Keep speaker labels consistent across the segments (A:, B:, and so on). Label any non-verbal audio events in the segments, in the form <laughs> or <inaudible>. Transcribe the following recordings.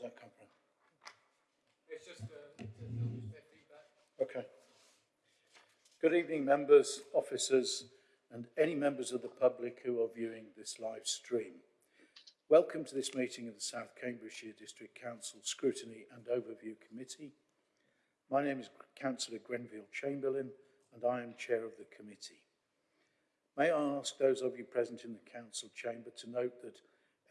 A: Where's that come from?
B: It's just uh, to their feedback.
A: Okay. Good evening, members, officers, and any members of the public who are viewing this live stream. Welcome to this meeting of the South Cambridgeshire District Council Scrutiny and Overview Committee. My name is Councillor Grenville Chamberlain, and I am Chair of the committee. May I ask those of you present in the council chamber to note that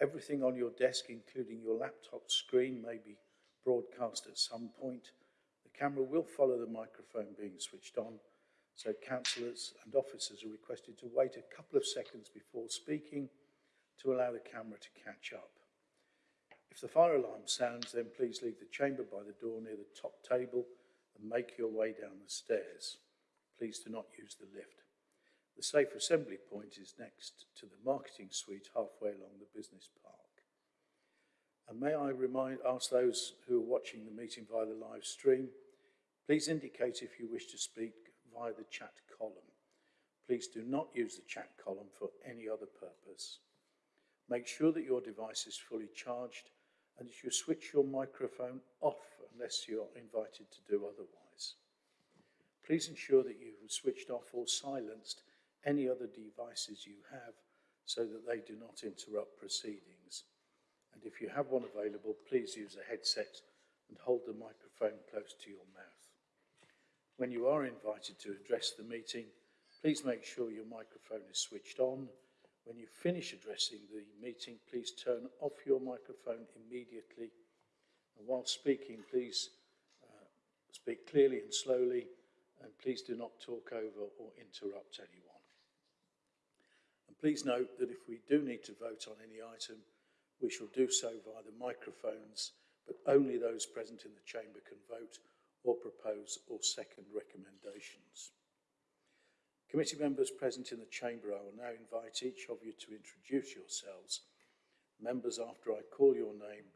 A: everything on your desk, including your laptop screen, may be broadcast at some point. The camera will follow the microphone being switched on, so councillors and officers are requested to wait a couple of seconds before speaking to allow the camera to catch up. If the fire alarm sounds, then please leave the chamber by the door near the top table and make your way down the stairs. Please do not use the lift. The safe assembly point is next to the marketing suite halfway along the business park. And may I remind, ask those who are watching the meeting via the live stream, please indicate if you wish to speak via the chat column. Please do not use the chat column for any other purpose. Make sure that your device is fully charged and that you switch your microphone off unless you're invited to do otherwise. Please ensure that you have switched off or silenced any other devices you have so that they do not interrupt proceedings. And if you have one available, please use a headset and hold the microphone close to your mouth. When you are invited to address the meeting, please make sure your microphone is switched on. When you finish addressing the meeting, please turn off your microphone immediately. And while speaking, please uh, speak clearly and slowly, and please do not talk over or interrupt anyone. Please note that if we do need to vote on any item, we shall do so via the microphones, but only those present in the chamber can vote or propose or second recommendations. Committee members present in the chamber, I will now invite each of you to introduce yourselves. Members, after I call your name,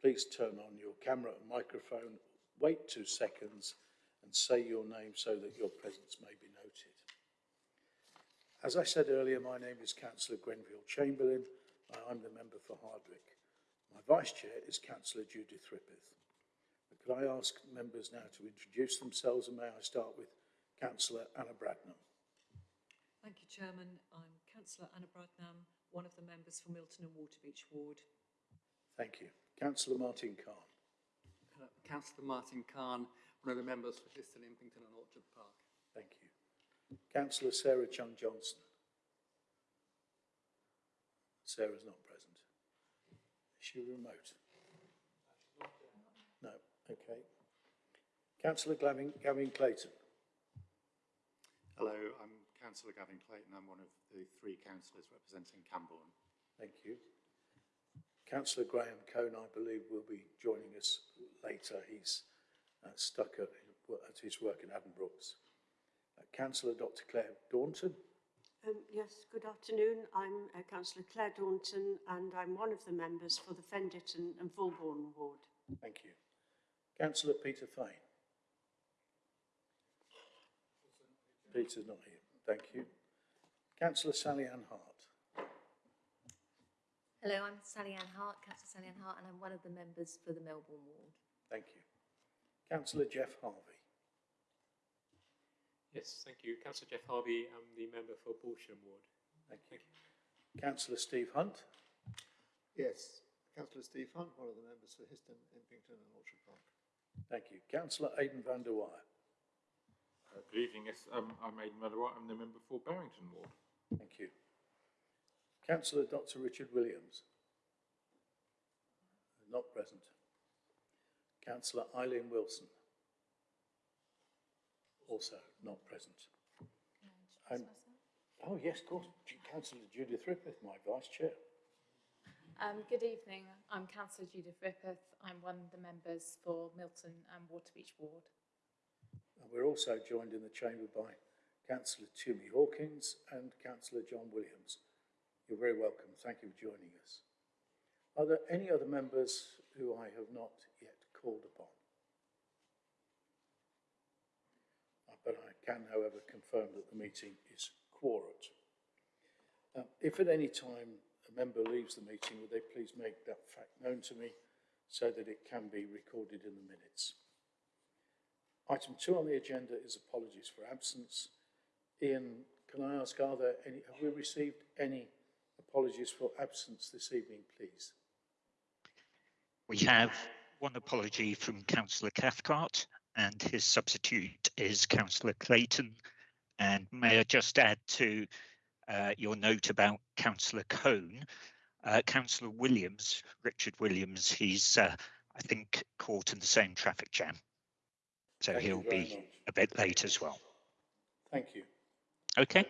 A: please turn on your camera and microphone, wait two seconds and say your name so that your presence may be. As I said earlier, my name is Councillor Grenville Chamberlain. I'm the member for Hardwick. My vice chair is Councillor Judith Rippeth. Could I ask members now to introduce themselves and may I start with Councillor Anna Bradnam?
C: Thank you, Chairman. I'm Councillor Anna Bradnam, one of the members for Milton and Waterbeach Ward.
A: Thank you. Councillor Martin Cahn.
B: Uh, Councillor Martin Cahn, one of the members for Histon, Impington and Orchard Park.
A: Thank you. Councillor Sarah Cheung Johnson. Sarah's not present. Is she remote? No, okay. Councillor Gavin, Gavin Clayton.
D: Hello, I'm Councillor Gavin Clayton. I'm one of the three councillors representing Cambourne.
A: Thank you. Councillor Graham Cohn, I believe, will be joining us later. He's uh, stuck at, at his work in Addenbrooke's. Uh, Councillor Dr Claire Daunton.
E: Um, yes, good afternoon. I'm uh, Councillor Claire Daunton and I'm one of the members for the Fen Ditton and Fulbourn ward.
A: Thank you. Councillor Peter Fane. Peter's not here. Thank you. Councillor Sally Ann Hart.
F: Hello, I'm Sally Ann Hart, Councillor Sally Ann Hart, and I'm one of the members for the Melbourn ward.
A: Thank you. Councillor Geoff Harvey.
G: Yes, thank you. Councillor Geoff Harvey, I'm the member for Balsham Ward.
A: Thank you. Councillor Steve Hunt.
H: Yes, Councillor Steve Hunt, one of the members for Histon, Impington and Orchard Park.
A: Thank you. Councillor Aidan van der Weyer.
I: Uh, good evening. Yes, um, I'm Aidan Van de Weyer. I'm the member for Barrington Ward.
A: Thank you. Councillor Dr Richard Williams. Not present. Councillor Eileen Wilson. Also not present. Um, oh, yes, of course. Councillor Judith Rippeth, my vice chair.
J: Um, good evening. I'm Councillor Judith Rippeth. I'm one of the members for Milton and Waterbeach Ward.
A: And we're also joined in the chamber by Councillor Tumi Hawkins and Councillor John Williams. You're very welcome. Thank you for joining us. Are there any other members who I have not yet called upon? Uh, But I can, however, confirm that the meeting is quorate. If at any time a member leaves the meeting, would they please make that fact known to me so that it can be recorded in the minutes. Item two on the agenda is apologies for absence. Ian, can I ask, are there any, have we received any apologies for absence this evening, please?
K: We have one apology from Councillor Cathcart and his substitute is Councillor Clayton. And may I just add to uh, your note about Councillor Cone, uh, Councillor Williams, Richard Williams, he's, uh, I think, caught in the same traffic jam. So
A: Thank
K: he'll be
A: much.
K: a bit late as well.
A: Thank you.
K: Okay.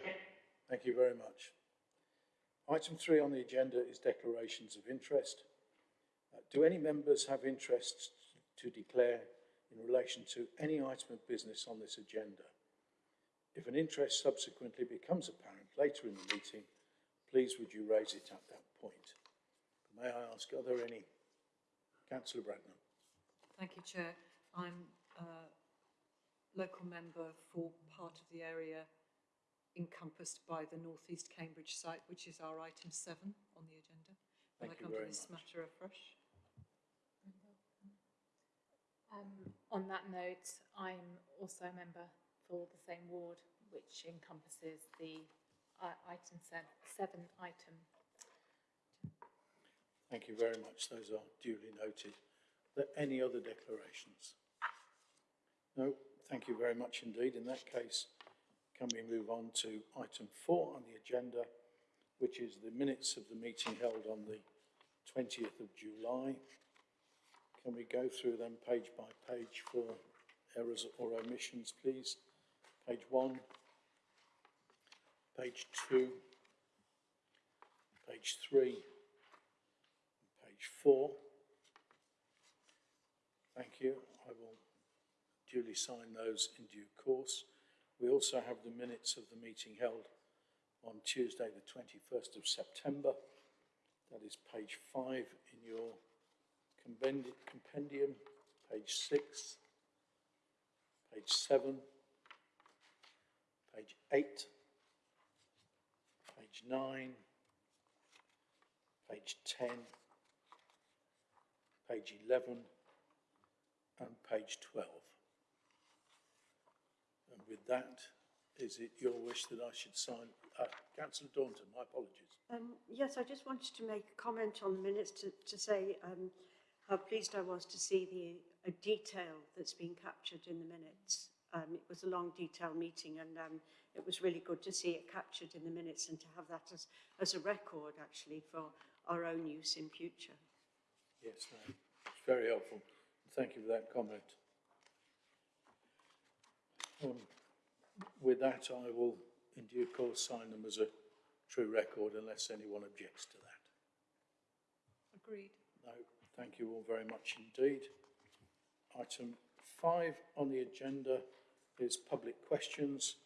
A: Thank you very much. Item three on the agenda is declarations of interest. Uh, Do any members have interests to declare in relation to any item of business on this agenda? If an interest subsequently becomes apparent later in the meeting, please would you raise it at that point? May I ask, are there any? Councillor Bradnam.
C: Thank you, Chair. I'm a local member for part of the area encompassed by the North East Cambridge site, which is our item seven on the agenda.
A: Thank
C: I
A: you
C: come to this
A: much.
C: matter afresh?
J: Um, on that note, I'm also a member for the same ward, which encompasses the uh, item seven, seventh item.
A: Thank you very much. Those are duly noted. Are there any other declarations? No, thank you very much indeed. In that case, can we move on to item four on the agenda, which is the minutes of the meeting held on the 20th of July. Can we go through them page by page for errors or omissions, please? Page one, page two, page three, page four. Thank you. I will duly sign those in due course. We also have the minutes of the meeting held on Tuesday, the 21st of September. That is page five in your compendi- compendium, page six, page seven, page eight, page nine, page 10, page 11, and page 12. And with that, is it your wish that I should sign? Uh, Councillor Daunton, my apologies.
E: Um, yes, I just wanted to make a comment on the minutes to, to say um, how pleased I was to see the uh, detail that's been captured in the minutes. Um, it was a long, detailed meeting, and um, it was really good to see it captured in the minutes and to have that as, as a record, actually, for our own use in future.
A: Yes, no, it's very helpful. Thank you for that comment. Um, with that, I will in due course sign them as a true record unless anyone objects to that.
C: Agreed.
A: No, thank you all very much indeed. Item five on the agenda is public questions,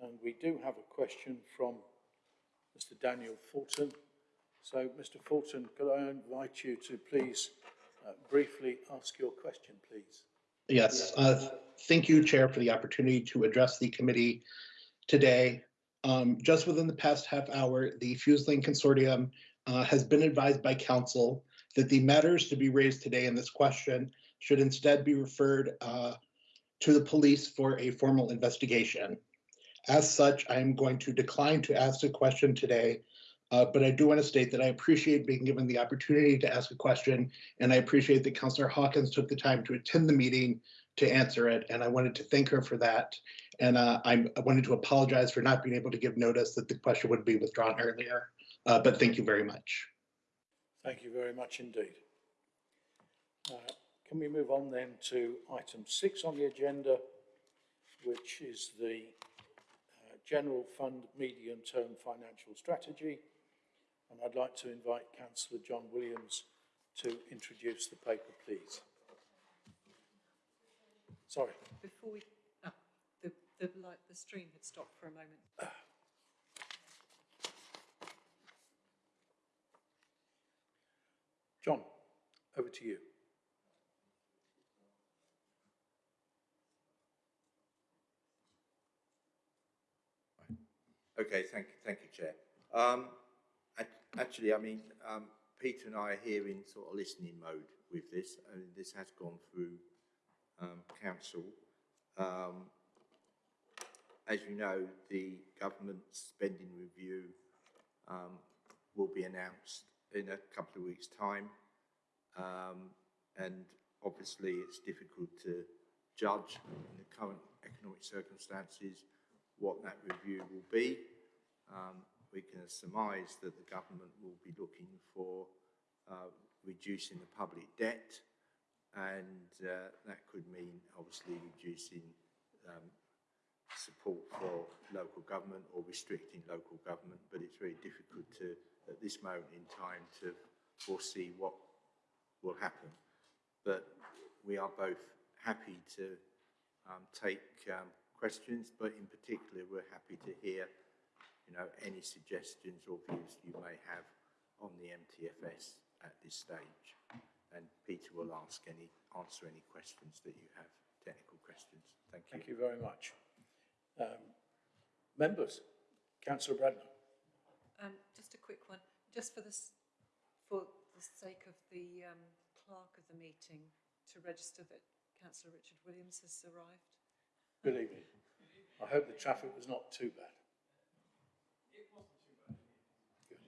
A: and we do have a question from Mr Daniel Fulton. So, Mr Fulton, could I invite you to please uh, briefly ask your question, please?
L: Yes, uh, thank you, Chair, for the opportunity to address the committee today. Um, Just within the past half hour, the FuseLink Consortium uh, has been advised by council that the matters to be raised today in this question should instead be referred uh, to the police for a formal investigation. As such, I am going to decline to ask a question today, uh, but I do want to state that I appreciate being given the opportunity to ask a question and I appreciate that Councillor Hawkins took the time to attend the meeting to answer it, and I wanted to thank her for that. And uh, I wanted to apologize for not being able to give notice that the question would be withdrawn earlier. Uh, but thank you very much.
A: Thank you very much indeed. Uh, Can we move on then to item six on the agenda, which is the uh, General Fund Medium-Term Financial Strategy? And I'd like to invite Councillor John Williams to introduce the paper, please. Sorry.
C: Before we, ah, the, the, light, the stream had stopped for a moment.
A: John, over to you.
M: Okay, thank, you, thank you, Chair. Um, ac- actually, I mean, um, Peter and I are here in sort of listening mode with this, and this has gone through um, council. Um, as you know, the government spending review um, will be announced in a couple of weeks' time. Um, and obviously it's difficult to judge in the current economic circumstances what that review will be. Um, we can surmise that the government will be looking for uh, reducing the public debt and uh, that could mean obviously reducing um, support for local government or restricting local government, but it's very difficult to, at this moment in time, to foresee what will happen. But we are both happy to um, take um, questions, but in particular, we're happy to hear, you know, any suggestions or views you may have on the MTFS at this stage. And Peter will ask any, answer any questions that you have, technical questions. Thank you.
A: Thank you very much. Um, members, councillor Bradnam.
C: Um, just a quick one, just for this, for the sake of the um, clerk of the meeting, to register that councillor Richard Williams has arrived.
A: Good evening. I hope the traffic was not too bad. It wasn't too bad. Good.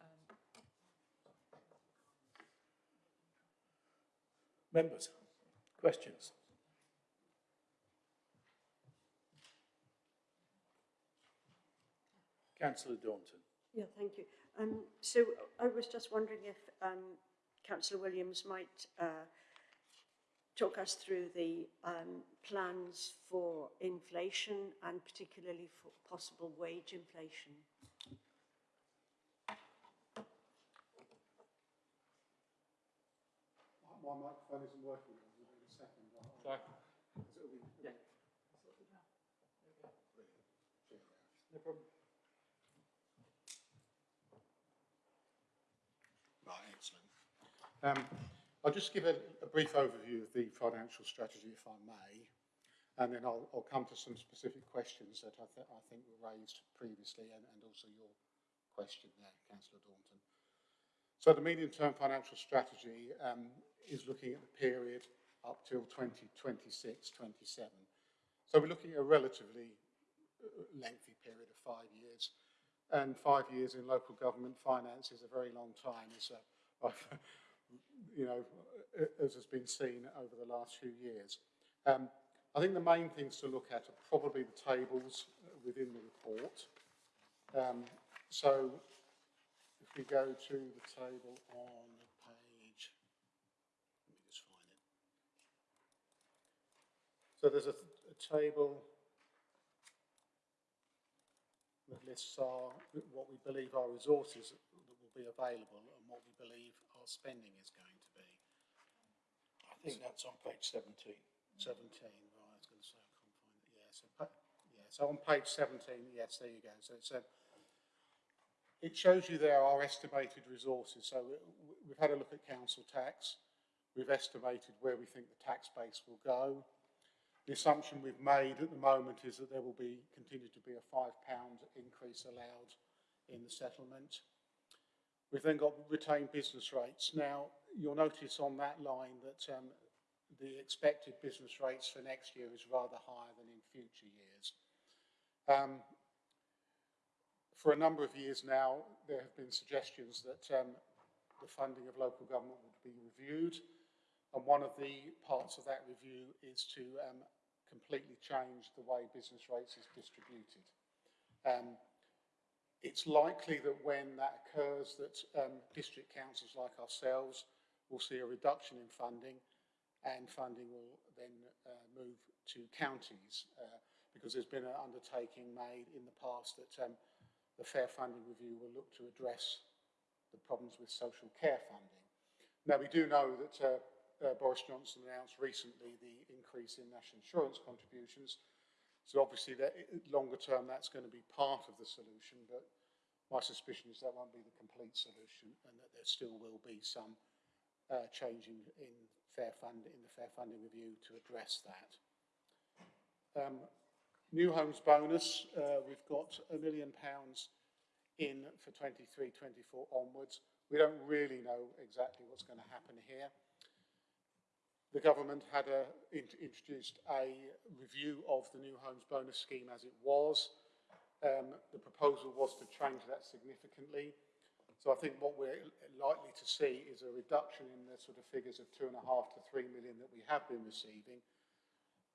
C: Um,
A: Members, questions? Councillor Daunton.
E: Yeah, thank you. Um, so I was just wondering if um, Councillor Williams might uh, talk us through the um, plans for inflation and particularly for possible wage inflation.
H: My microphone isn't working. I'll give it a second. I'll-
G: Sorry. Yeah. No problem.
H: Right, excellent. Um, I'll just give a, a brief overview of the financial strategy, if I may, and then I'll, I'll come to some specific questions that I, th I think were raised previously and, and also your question there, Councillor Daunton. So the medium-term financial strategy um, is looking at the period up till 2026, 27. So we're looking at a relatively uh, lengthy period of five years. And five years in local government finance is a very long time, I've, <laughs> you know, as has been seen over the last few years. Um, I think the main things to look at are probably the tables within the report. Um, so if we go to the table on page, let me just find it. So there's a, a table that lists our, what we believe our resources that will be available and what we believe our spending is going.
A: I think that's on page 17.
H: 17, right, I was going to say, I can't find it, yeah, so, yeah, so on page 17, yes, there you go, so it's a, it shows you there our estimated resources, so we- we've had a look at council tax, we've estimated where we think the tax base will go, the assumption we've made at the moment is that there will be, continue to be a five pound increase allowed in the settlement. We've then got retained business rates. Now, you'll notice on that line that um, the expected business rates for next year is rather higher than in future years. Um, for a number of years now, there have been suggestions that um, the funding of local government would be reviewed. And one of the parts of that review is to um, completely change the way business rates is distributed. It's likely that when that occurs that um, district councils like ourselves will see a reduction in funding and funding will then uh, move to counties uh, because there's been an undertaking made in the past that um, the fair funding review will look to address the problems with social care funding. Now we do know that uh, uh, Boris Johnson announced recently the increase in national insurance contributions. So obviously that longer term that's going to be part of the solution, but my suspicion is that won't be the complete solution and that there still will be some uh, change in, in fair fund in the fair funding review to address that. Um, new homes bonus, uh, we've got a million pounds in for 23-24 onwards. we don't really know exactly what's going to happen here. The government had a, in, introduced a review of the new homes bonus scheme as it was. Um, the proposal was to change that significantly. So I think what we're likely to see is a reduction in the sort of figures of two and a half to three million that we have been receiving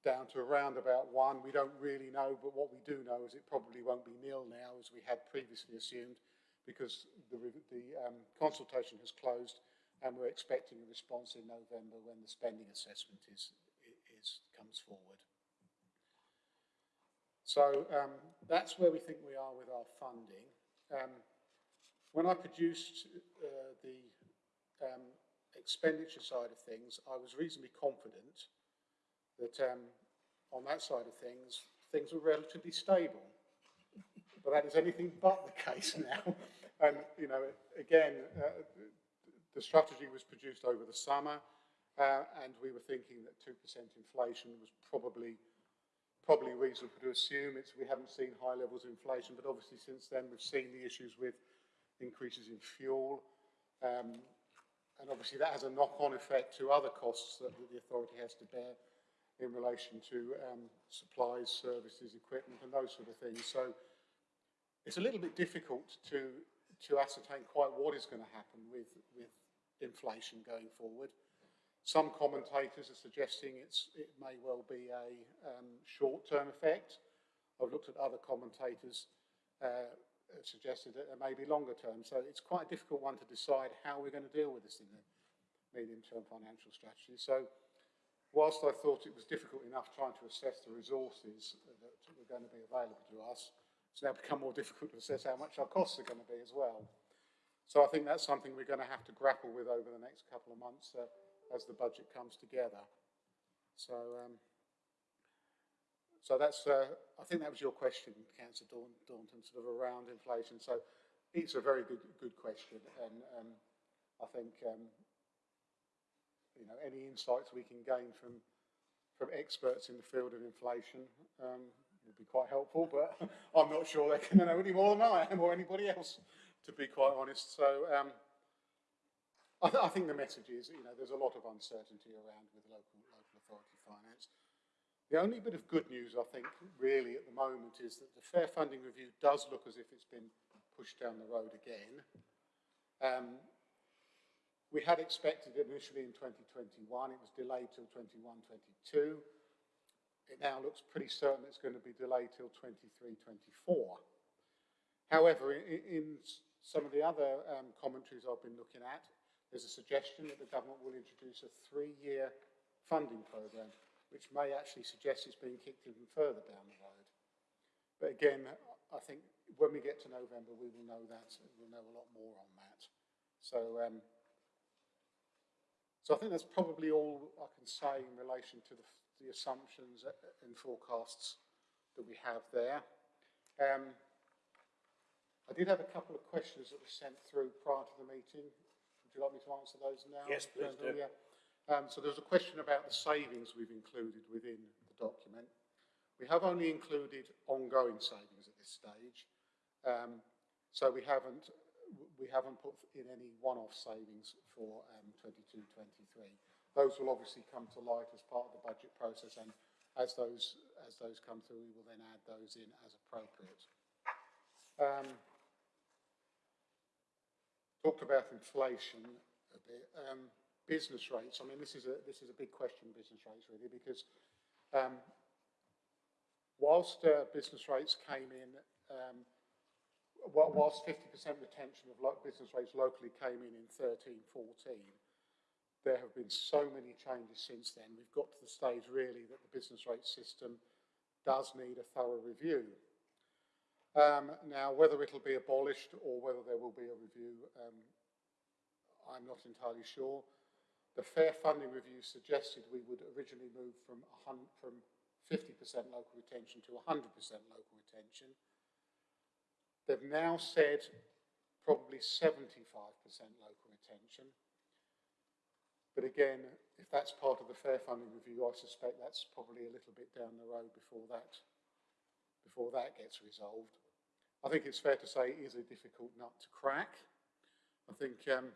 H: down to around about one. We don't really know, but what we do know is it probably won't be nil now as we had previously assumed because the, the um, consultation has closed and we're expecting a response in November when the spending assessment is, is comes forward. So um, that's where we think we are with our funding. Um, when I produced uh, the um, expenditure side of things, I was reasonably confident that um, on that side of things, things were relatively stable. But that is anything but the case <laughs> now. and, you know, again, uh, the strategy was produced over the summer, uh, and we were thinking that 2% inflation was probably probably reasonable to assume. It's, we haven't seen high levels of inflation, but obviously since then we've seen the issues with increases in fuel. Um, and obviously that has a knock-on effect to other costs that the authority has to bear in relation to um, supplies, services, equipment and those sort of things. So it's a little bit difficult to, to ascertain quite what is going to happen with, with inflation going forward. Some commentators are suggesting it's, it may well be a um, short-term effect. I've looked at other commentators uh, suggested that there may be longer term. So it's quite a difficult one to decide how we're going to deal with this in the medium-term financial strategy. So whilst I thought it was difficult enough trying to assess the resources that were going to be available to us, it's now become more <laughs> difficult to assess how much our costs are going to be as well. So I think that's something we're going to have to grapple with over the next couple of months uh, as the budget comes together. So um, so that's, uh, I think that was your question, Councillor Daunton, sort of around inflation. So it's a very good, good question. And um, I think, um, you know, any insights we can gain from, from experts in the field of inflation um, would be quite helpful, but <laughs> I'm not sure they can know any more than I am or anybody else, to be quite honest. So um, I, th I, think the message is, you know, there's a lot of uncertainty around with local, local authority finance. The only bit of good news, I think, really at the moment is that the Fair Funding Review does look as if it's been pushed down the road again. Um, we had expected it initially in 2021, it was delayed till 21-22. It now looks pretty certain it's going to be delayed till 23-24. However, in, in, some of the other um, commentaries I've been looking at, there's a suggestion that the government will introduce a three-year funding programme which may actually suggest it's being kicked even further down the road. But again, I think when we get to November, we will know that, we'll know a lot more on that. So, um, so I think that's probably all I can say in relation to the, the assumptions and forecasts that we have there. Um, I did have a couple of questions that were sent through prior to the meeting. Would you like me to answer those now?
A: Yes, please do.
H: Yeah. Um, so there's a question about the savings we've included within the document. We have only included ongoing savings at this stage. Um, so we haven't, we haven't put in any one-off savings for um, 22-23. Those will obviously come to light as part of the budget process and as those, as those come through, we will then add those in as appropriate. Um, talked about inflation a bit. Um, business rates, I mean, this is a, this is a big question, business rates, really, because um, whilst uh, business rates came in, um, whilst 50% retention of business rates locally came in in 13, 14, there have been so many changes since then. We've got to the stage, really, that the business rate system does need a thorough review. Um, now, whether it'll be abolished or whether there will be a review, um, I'm not entirely sure. The Fair Funding Review suggested we would originally move from, from 50% local retention to 100% local retention. They've now said probably 75% local retention. But again, if that's part of the Fair Funding Review, I suspect that's probably a little bit down the road before that, before that gets resolved. I think it's fair to say it is a difficult nut to crack. I think um,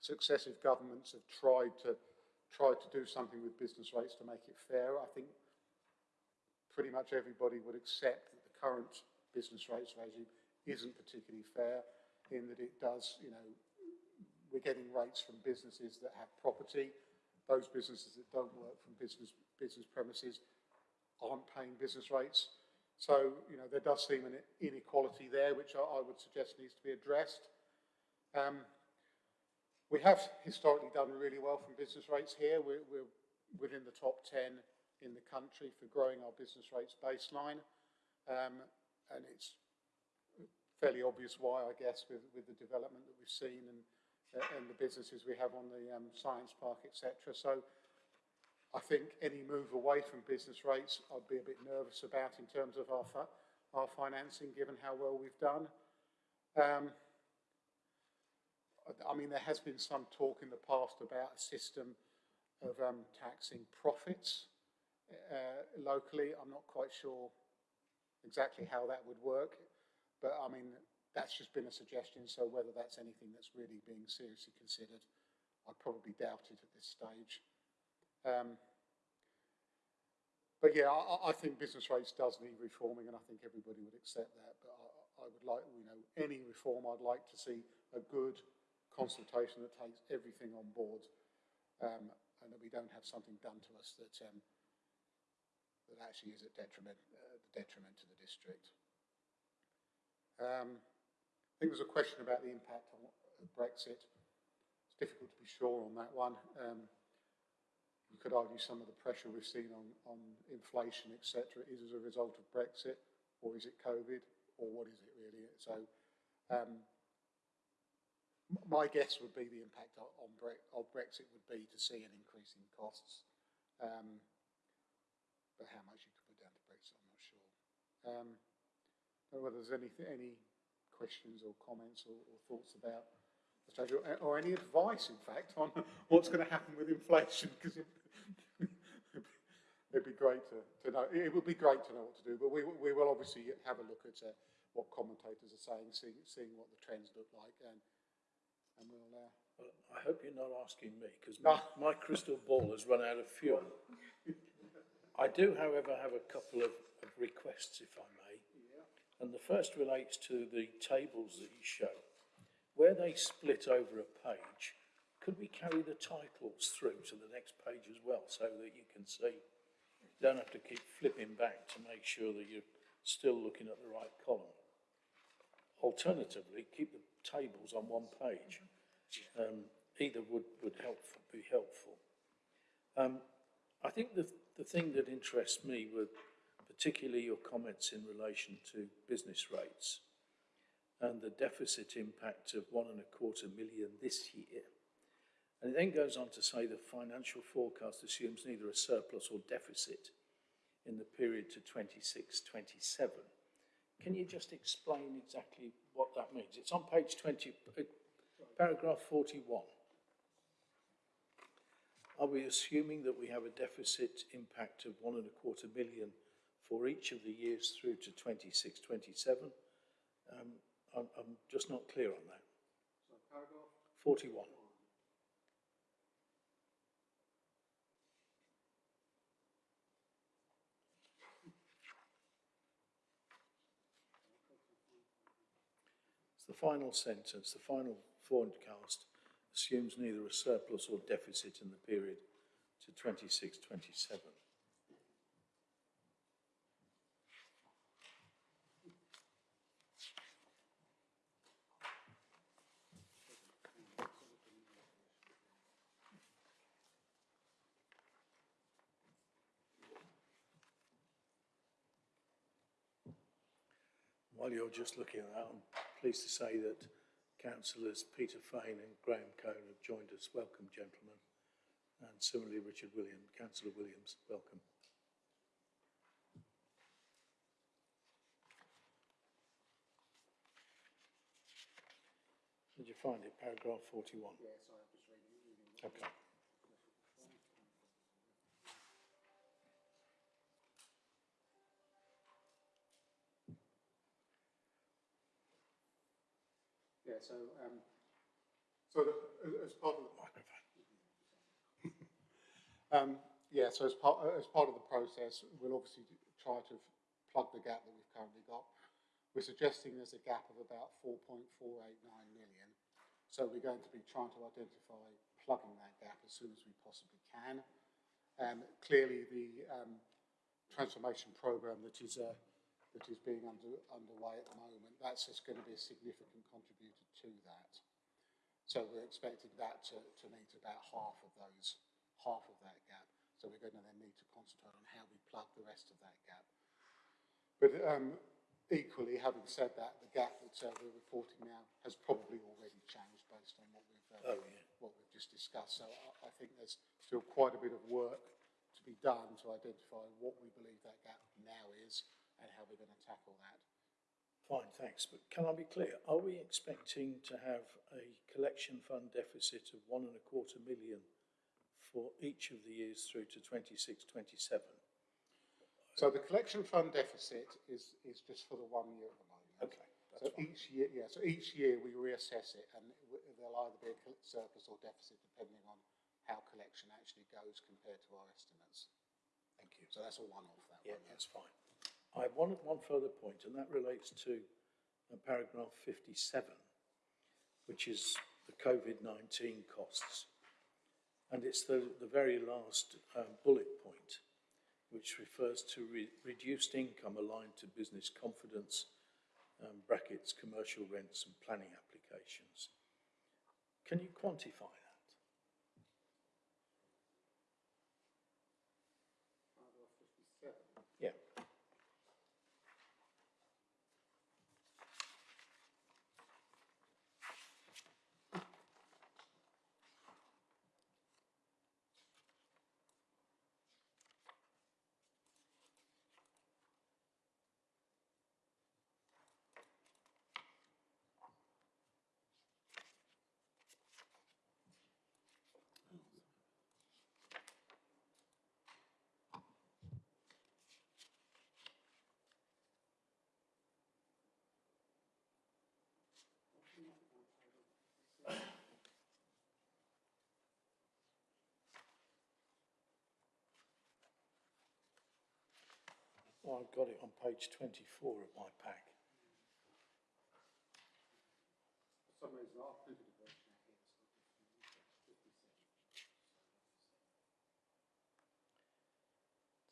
H: successive governments have tried to tried to do something with business rates to make it fair. I think pretty much everybody would accept that the current business rates regime isn't particularly fair in that it does, you know, we're getting rates from businesses that have property. Those businesses that don't work from business, business premises aren't paying business rates. So, you know, there does seem an inequality there, which I, I would suggest needs to be addressed. Um, we have historically done really well from business rates here. We're, we're within the top 10 in the country for growing our business rates baseline. Um, and it's fairly obvious why, I guess, with, with the development that we've seen and, and the businesses we have on the um, science park, etc. So I think any move away from business rates, I'd be a bit nervous about in terms of our, our financing, given how well we've done. Um, I mean, there has been some talk in the past about a system of um, taxing profits uh, locally. I'm not quite sure exactly how that would work, but I mean, that's just been a suggestion, so whether that's anything that's really being seriously considered, I probably doubt it at this stage. Um, but yeah, I, I, think business rates does need reforming, and I think everybody would accept that. But I, I would like, you know, any reform, I'd like to see a good consultation that takes everything on board, um, and that we don't have something done to us that um, that actually is a detriment, uh, detriment to the district. Um, I think there's a question about the impact on Brexit. It's difficult to be sure on that one. You could argue some of the pressure we've seen on, on inflation, etc., is as a result of Brexit, or is it COVID, or what is it really? So um, my guess would be the impact on Bre of Brexit would be to see an increase in costs. Um, but how much you could put down to Brexit, I'm not sure. Um, I don't know whether there's any, any questions or comments or, or thoughts about the strategy, or, or, any advice, in fact, on <laughs> what's going to happen with inflation, because it, would be great to, to, know. It would be great to know what to do, but we, we will obviously have a look at uh, what commentators are saying, seeing, seeing what the trends look like, and and we'll. Uh,
A: well, I hope you're not asking me because my, <laughs> my crystal ball has run out of fuel. I do, however, have a couple of, of requests, if I may.
H: Yeah.
A: And the first relates to the tables that you show. Where they split over a page, could we carry the titles through to the next page as well so that you can see? Don't have to keep flipping back to make sure that you're still looking at the right column. Alternatively, keep the tables on one page. Um, either would, would help, be helpful. Um, I think the, the thing that interests me were particularly your comments in relation to business rates and the deficit impact of one and a quarter million this year. And it then goes on to say the financial forecast assumes neither a surplus or deficit in the period to 26-27. Can you just explain exactly what that means? It's on page 20, uh, paragraph 41. Are we assuming that we have a deficit impact of one and a quarter million for each of the years through to 26, 27? Um, I'm, I'm just not clear on that.
H: So paragraph
A: 41. The final sentence, the final forecast assumes neither a surplus or deficit in the period to 26, 27. You're just looking at that, I'm pleased to say that councillors Peter Fane and Graham Cone have joined us. Welcome, gentlemen. And similarly, Richard Williams, Councillor Williams, welcome. Did you find it, paragraph 41?
H: Yes, I was reading.
A: Okay.
H: So um, So the, as- part of the microphone. <laughs> um, yeah, so as part, as part of the process, we'll obviously try to plug the gap that we've currently got. We're suggesting there's a gap of about 4.489 million. So we're going to be trying to identify plugging that gap as soon as we possibly can. Um, clearly, the um, transformation program that is uh, that is being under, underway at the moment, that's just going to be a significant contributor to that. So we're expecting that to, to meet about half of those, half of that gap. So we're going to then need to concentrate on how we plug the rest of that gap. But um, equally, having said that, the gap that uh, we're reporting now has probably already changed based on what we've, uh,
A: Oh, yeah.
H: what we've just discussed. So I, I think there's still quite a bit of work to be done to identify what we believe that gap now is and how we're going to tackle that.
A: Fine, thanks. But can I be clear? Are we expecting to have a collection fund deficit of one and a quarter million for each of the years through to 26, 27?
H: So the collection fund deficit is, is just for the one year at the moment.
A: Okay,
H: So
A: fine.
H: each year, yeah, so each year we reassess it and there'll either be a surplus or deficit depending on how collection actually goes compared to our estimates.
A: Thank you.
H: So that's a one-off, that
A: Yeah,
H: one.
A: that's fine. I have one, one further point, and that relates to uh, paragraph 57, which is the COVID-19 costs. And it's the, the very last um, bullet point, which refers to re- reduced income aligned to business confidence, um, brackets, commercial rents and planning applications. Can you quantify that? Yeah. Well, I've got it on page 24 of my pack.
H: For some reason, I've printed a version out here.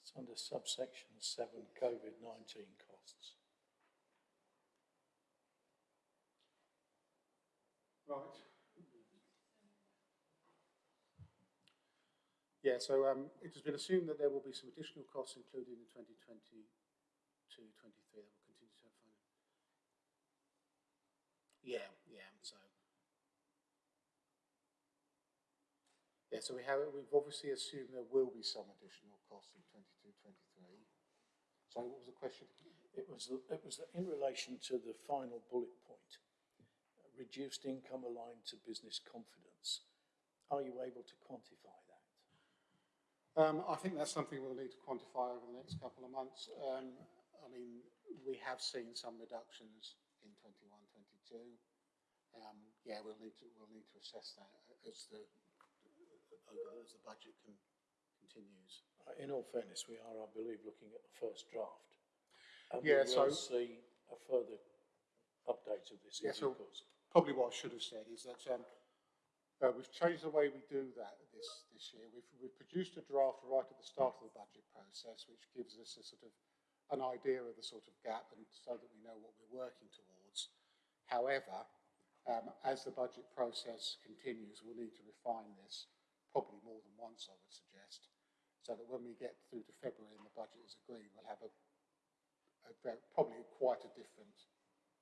A: It's under subsection 7, COVID-19 costs.
H: Right. Yeah, so um, it has been assumed that there will be some additional costs included in 2022, 23 that will continue to have funding. Yeah, yeah, so. Yeah, so we have, we've obviously assumed there will be some additional costs in 22, 23. So what was the question?
A: It was, it was in relation to the final bullet point, reduced income aligned to business confidence. Are you able to quantify that?
H: Um, I think that's something we'll need to quantify over the next couple of months. Um, I mean, we have seen some reductions in 21, 22. Um, yeah, we'll need to we'll need to assess that as the as the budget can, continues.
A: Uh, In all fairness, we are, I believe, looking at the first draft. And
H: Yeah,
A: we will
H: so-
A: see a further update of this in
H: Yeah, so-
A: course.
H: Probably what I should have said is that um, uh, we've changed the way we do that this this year. We've we've produced a draft right at the start of the budget process, which gives us a sort of an idea of the sort of gap, and so that we know what we're working towards. However, um, as the budget process continues, we'll need to refine this probably more than once, I would suggest, so that when we get through to February and the budget is agreed, we'll have a, a probably quite a different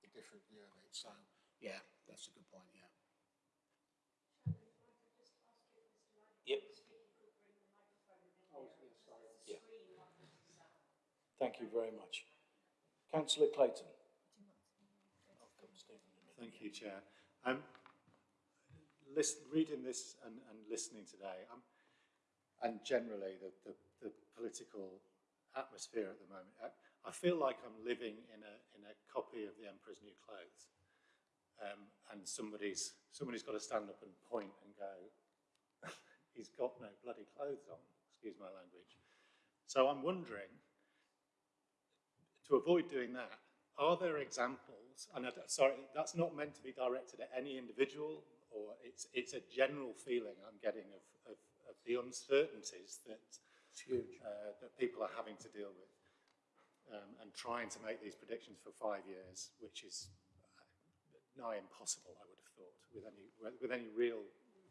H: a different view of it. So, yeah, that's a good point. Yeah.
A: Yep. Yeah. Thank you very much. Councillor Clayton. I'll come Stephen in a minute.
D: Thank you, Chair. Um, listen, reading this and, and listening today, um, and generally the, the, the political atmosphere at the moment, I, I feel like I'm living in a, in a copy of The Emperor's New Clothes. Um, and and somebody's, somebody's got to stand up and point and go, he's got no bloody clothes on, excuse my language. So I'm wondering, to avoid doing that, are there examples, and I, sorry, that's not meant to be directed at any individual, or it's, it's a general feeling I'm getting of, of, of the uncertainties that, uh, that people are having to deal with, um, and trying to make these predictions for five years, which is uh, nigh impossible, I would have thought, with any, with any real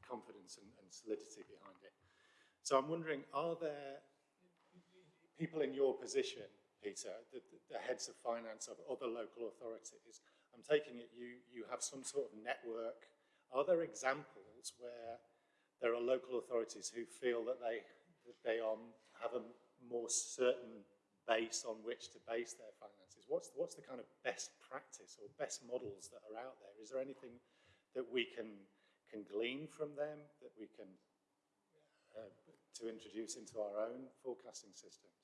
D: confidence and, and solidity behind it. So I'm wondering, are there people in your position, Peter, the, the heads of finance of other local authorities, I'm taking it you, you have some sort of network. Are there examples where there are local authorities who feel that they, that they are, have a more certain base on which to base their finances? What's, what's the kind of best practice or best models that are out there? Is there anything that we can, can glean from them, that we can uh, to introduce into our own forecasting systems?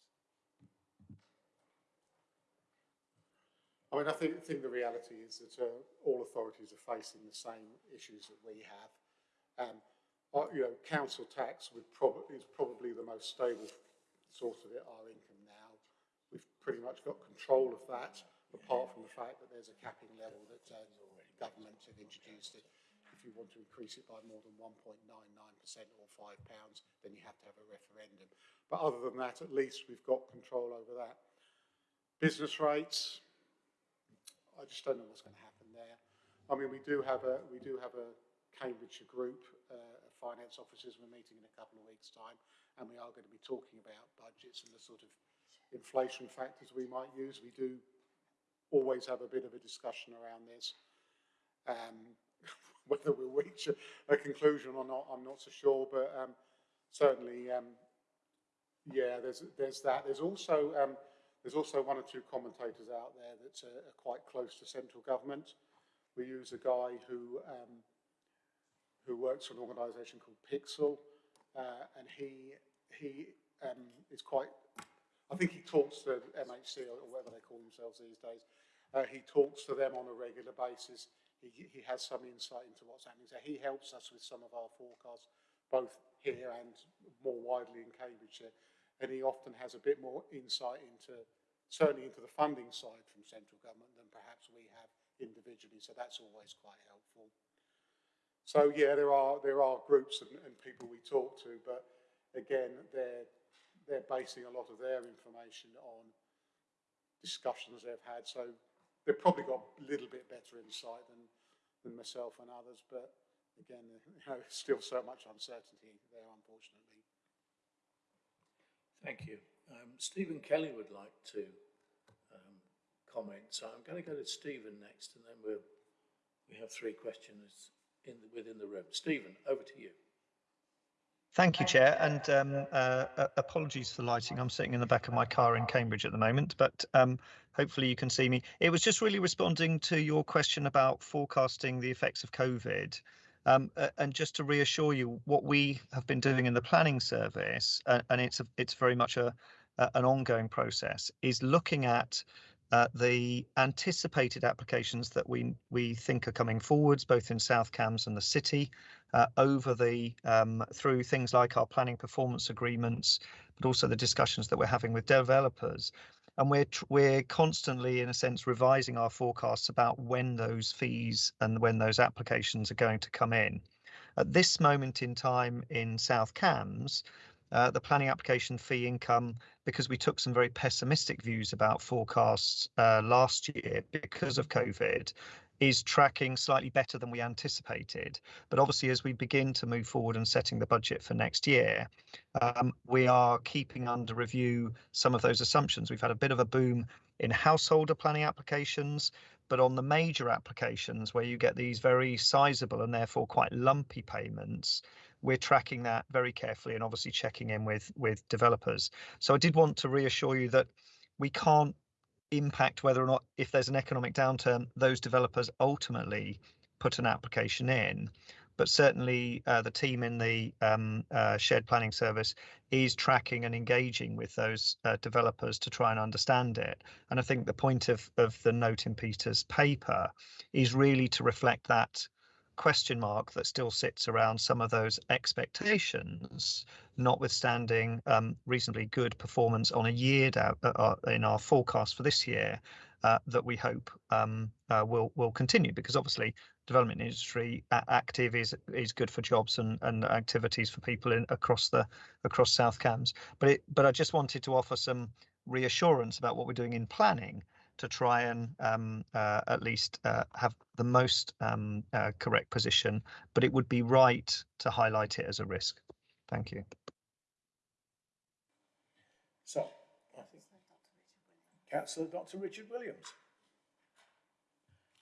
H: I mean, I think, think the reality is that uh, all authorities are facing the same issues that we have. Um, uh, you know, council tax would prob is probably the most stable source of it, our income now. We've pretty much got control of that, apart from the fact that there's a capping level that uh, government have introduced it. If you want to increase it by more than 1.99% or £5, then you have to have a referendum. But other than that, at least we've got control over that. Business rates, I just don't know what's going to happen there. I mean, we do have a we do have a Cambridgeshire group uh, of finance officers. We're meeting in a couple of weeks' time, and we are going to be talking about budgets and the sort of inflation factors we might use. We do always have a bit of a discussion around this. Um, <laughs> whether we'll reach a, a, conclusion or not, I'm not so sure, but um, certainly, um, yeah, there's there's that. There's also um, there's also one or two commentators out there that are, quite close to central government. We use a guy who um, who works for an organisation called Pixel, uh, and he he um, is quite. I think he talks to MHC or whatever they call themselves these days. Uh, he talks to them on a regular basis. He, he has some insight into what's happening. So he helps us with some of our forecasts, both here and more widely in Cambridgeshire and he often has a bit more insight into, certainly into the funding side from central government than perhaps we have individually, so that's always quite helpful. So yeah, there are, there are groups and, and people we talk to, but again, they're, they're basing a lot of their information on discussions they've had, so they've probably got a little bit better insight than, than myself and others, but again, <laughs> you know, still so much uncertainty there, unfortunately.
A: Thank you. Um, Stephen Kelly would like to um, comment, so I'm going to go to Stephen next, and then we'll we have three questions in the, within the room. Stephen, over to you.
N: Thank you, Chair, and um, uh, apologies for lighting. I'm sitting in the back of my car in Cambridge at the moment, but um, hopefully you can see me. It was just really responding to your question about forecasting the effects of COVID. Um, and just to reassure you, what we have been doing in the planning service, uh, and it's a, it's very much a, a, an ongoing process, is looking at uh, the anticipated applications that we we think are coming forwards, both in South Cambs and the city, uh, over the um, through things like our planning performance agreements, but also the discussions that we're having with developers, and we're we're constantly in a sense revising our forecasts about when those fees and when those applications are going to come in. At this moment in time in south cambs uh, the planning application fee income because we took some very pessimistic views about forecasts uh, last year because of covid is tracking slightly better than we anticipated. But obviously, as we begin to move forward and setting the budget for next year, um, we are keeping under review some of those assumptions. We've had a bit of a boom in householder planning applications, but on the major applications where you get these very sizable and therefore quite lumpy payments, we're tracking that very carefully and obviously checking in with with developers. So I did want to reassure you that we can't impact whether or not, if there's an economic downturn, those developers ultimately put an application in. but certainly uh, the team in the um, uh, shared planning service is tracking and engaging with those uh, developers to try and understand it. And I think the point of, of the note in Peter's paper is really to reflect that question mark that still sits around some of those expectations, notwithstanding um, reasonably good performance on a year down, uh, uh, in our forecast for this year, uh, that we hope um, uh, will will continue because obviously development industry active is is good for jobs and, and activities for people in across the across South Cambs. But it but I just wanted to offer some reassurance about what we're doing in planning to try and um, uh, at least uh, have the most um, uh, correct position, but it would be right to highlight it as a risk. Thank you.
A: So, I think Councillor Dr Richard Williams.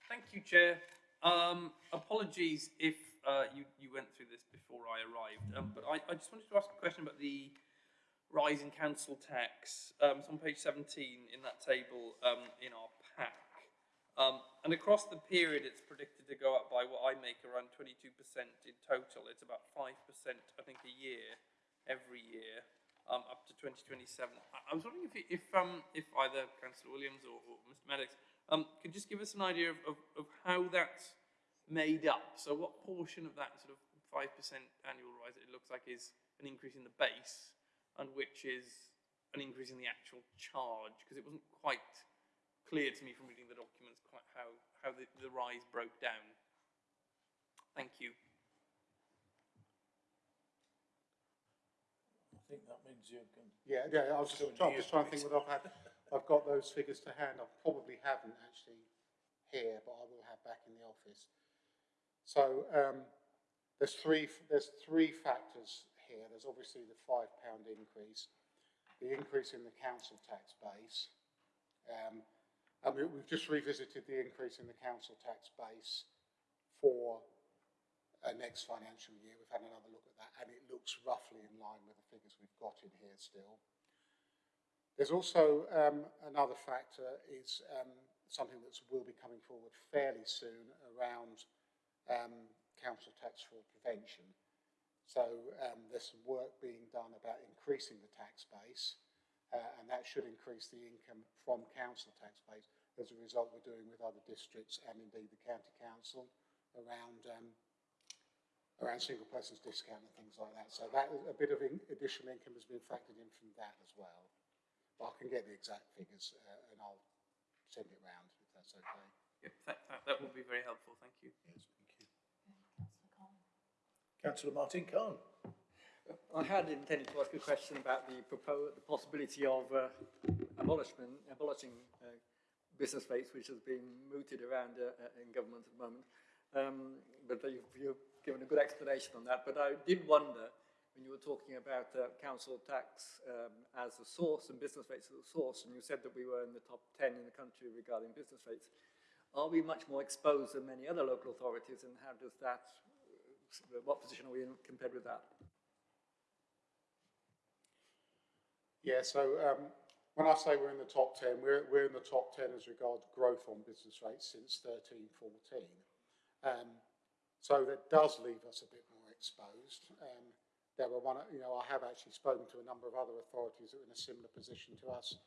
O: Thank you, Chair. Um, apologies if uh, you, you went through this before I arrived, um, but I, I just wanted to ask a question about the rise in council tax. Um, it's on page 17 in that table um, in our pack. Um, and across the period, it's predicted to go up by what I make around 22% in total. It's about 5%, I think, a year, every year, um, up to 2027. I, I was wondering if, if, um, if either Councillor Williams or, or Mr. Maddock um, could just give us an idea of, of, of how that's made up. So what portion of that sort of 5% annual rise it looks like is an increase in the base and which is an increase in the actual charge, because it wasn't quite clear to me from reading the documents quite how, how the, the rise broke down. Thank you.
A: I think that means you can.
H: Yeah, yeah, I was just, I'm just trying to think what I've had. <laughs> I've got those figures to hand. I probably haven't actually here, but I will have back in the office. So um, there's three there's three factors here. There's obviously the £5 increase, the increase in the council tax base, um, and we, we've just revisited the increase in the council tax base for uh, next financial year. We've had another look at that, and it looks roughly in line with the figures we've got in here still. There's also um, another factor is um, something that will be coming forward fairly soon around um, council tax fraud prevention. So um, there's some work being done about increasing the tax base, uh, and that should increase the income from council tax base. As a result, we're doing with other districts and indeed the county council around um, around single persons discount and things like that. So that a bit of in additional income has been factored in from that as well. But I can get the exact figures uh, and I'll send it round if that's okay.
O: Yeah, that, that, that would be very helpful. Thank you.
A: Yes. Councillor Martin Cahn.
B: I had intended to ask a question about the the possibility of uh, abolishment, abolishing uh, business rates, which has been mooted around uh, uh, in government at the moment. Um, but you've, you've, given a good explanation on that. But I did wonder, when you were talking about uh, council tax um, as a source and business rates as a source, and you said that we were in the top 10 in the country regarding business rates, are we much more exposed than many other local authorities, and how does that what position are we in compared with that?
H: Yeah, so um, when I say we're in the top 10, we're, we're in the top 10 as regards growth on business rates since 13, 14. Um, so that does leave us a bit more exposed. Um, there were one, you know, I have actually spoken to a number of other authorities that are in a similar position to us,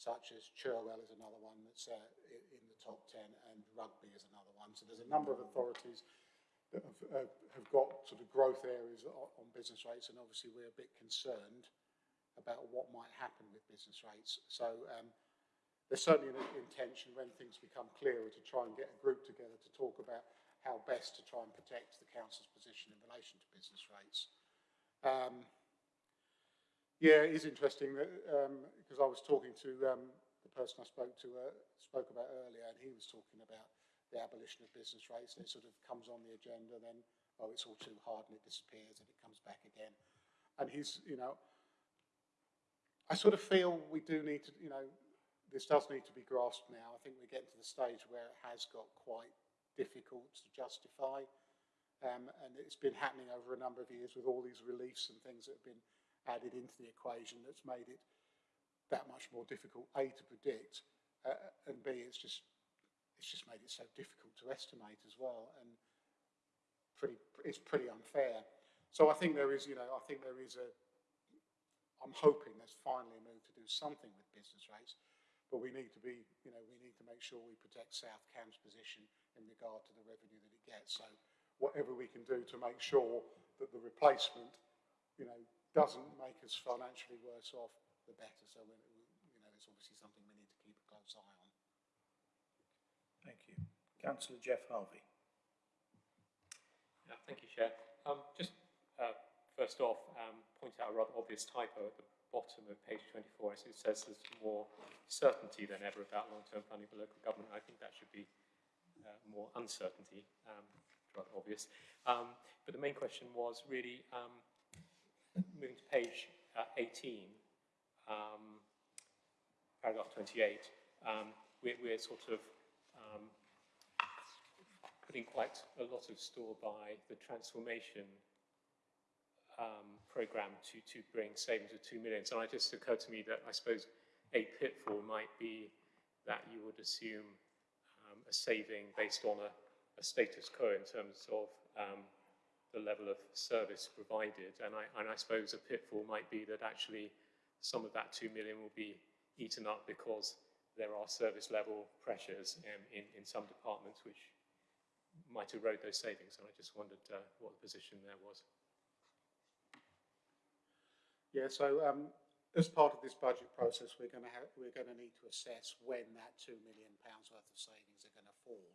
H: such as Cherwell is another one that's uh, in the top 10 and Rugby is another one. So there's a number of authorities that have, uh, have got sort of growth areas on, business rates, and obviously we're a bit concerned about what might happen with business rates. So um, there's certainly an intention when things become clearer to try and get a group together to talk about how best to try and protect the council's position in relation to business rates. Um, yeah, it is interesting because um, I was talking to um, the person I spoke to uh, spoke about earlier, and he was talking about the abolition of business rates, it sort of comes on the agenda, then, oh, it's all too hard, and it disappears, and it comes back again. And he's, you know, I sort of feel we do need to, you know, this does need to be grasped now. I think we're getting to the stage where it has got quite difficult to justify. Um, and it's been happening over a number of years with all these reliefs and things that have been added into the equation that's made it that much more difficult, A, to predict, uh, and B, it's just it's just made it so difficult to estimate as well. And pretty, it's pretty unfair. So I think there is, you know, I think there is a, I'm hoping there's finally a move to do something with business rates, but we need to be, you know, we need to make sure we protect South Cambs' position in regard to the revenue that it gets. So whatever we can do to make sure that the replacement, you know, doesn't make us financially worse off, the better. So, you know, it's obviously something we need to keep a close eye on.
A: Councillor Geoff Harvey.
G: Thank you, Chair. Um, just uh, first off, um, point out a rather obvious typo at the bottom of page 24. As It says there's more certainty than ever about long-term funding for local government. I think that should be uh, more uncertainty, um, rather obvious. Um, but the main question was really um, moving to page uh, 18, um, paragraph 28. Um, we're, we're sort of putting quite a lot of store by the transformation um, program to, to bring savings of 2 million. So it just occurred to me that I suppose a pitfall might be that you would assume um, a saving based on a, a status quo in terms of um, the level of service provided. And I, and I suppose a pitfall might be that actually some of that 2 million will be eaten up because there are service level pressures um, in, in some departments which might erode those savings. And I just wondered uh, what the position there was.
H: Yeah, so um, as part of this budget process, we're going to have, we're going to need to assess when that two million pounds worth of savings are going to fall.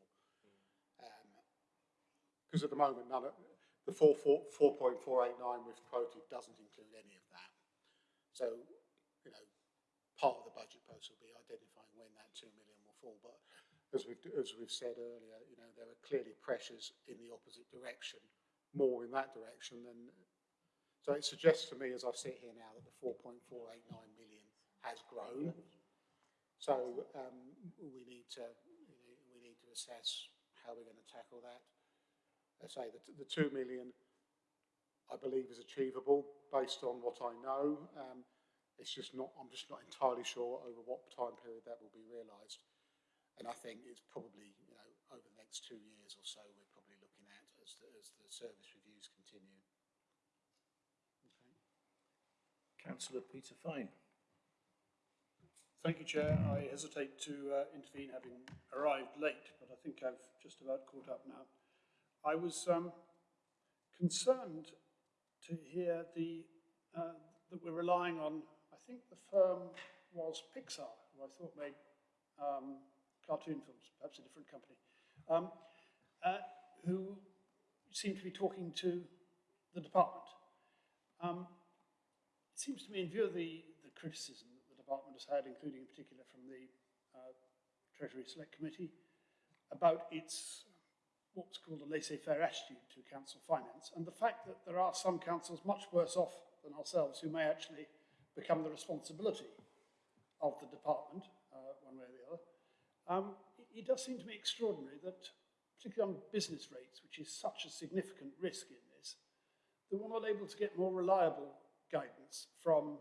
H: Because at the moment, none of, the 4, 4, 4.489 we've quoted doesn't include any of that. So, you know, part of the budget process will be identifying when that 2 million will fall. But as we've, as we've said earlier, you know, there are clearly pressures in the opposite direction, more in that direction than so it suggests to me, as I sit here now, that the 4.489 million has grown. So um, we need to you know, we need to assess how we're going to tackle that. I say that the 2 million, I believe, is achievable based on what I know. Um, it's just not. I'm just not entirely sure over what time period that will be realised. And I think it's probably you know over the next two years or so we're probably looking at as the, as the service reviews continue.
A: Councillor Peter Fane.
P: Thank you, Chair. I hesitate to uh, intervene having arrived late, but I think I've just about caught up now. I was um, concerned to hear the uh, that we're relying on, I think the firm was Pixar, who I thought made um, cartoon films, perhaps a different company, um, uh, who seemed to be talking to the department. Um, it seems to me, in view of the, the criticism that the department has had, including in particular from the uh, Treasury Select Committee, about its what's called a laissez-faire attitude to council finance, and the fact that there are some councils much worse off than ourselves who may actually become the responsibility of the department, uh, one way or the other, um, it, it does seem to me extraordinary that, particularly on business rates, which is such a significant risk in this, that we're not able to get more reliable guidance from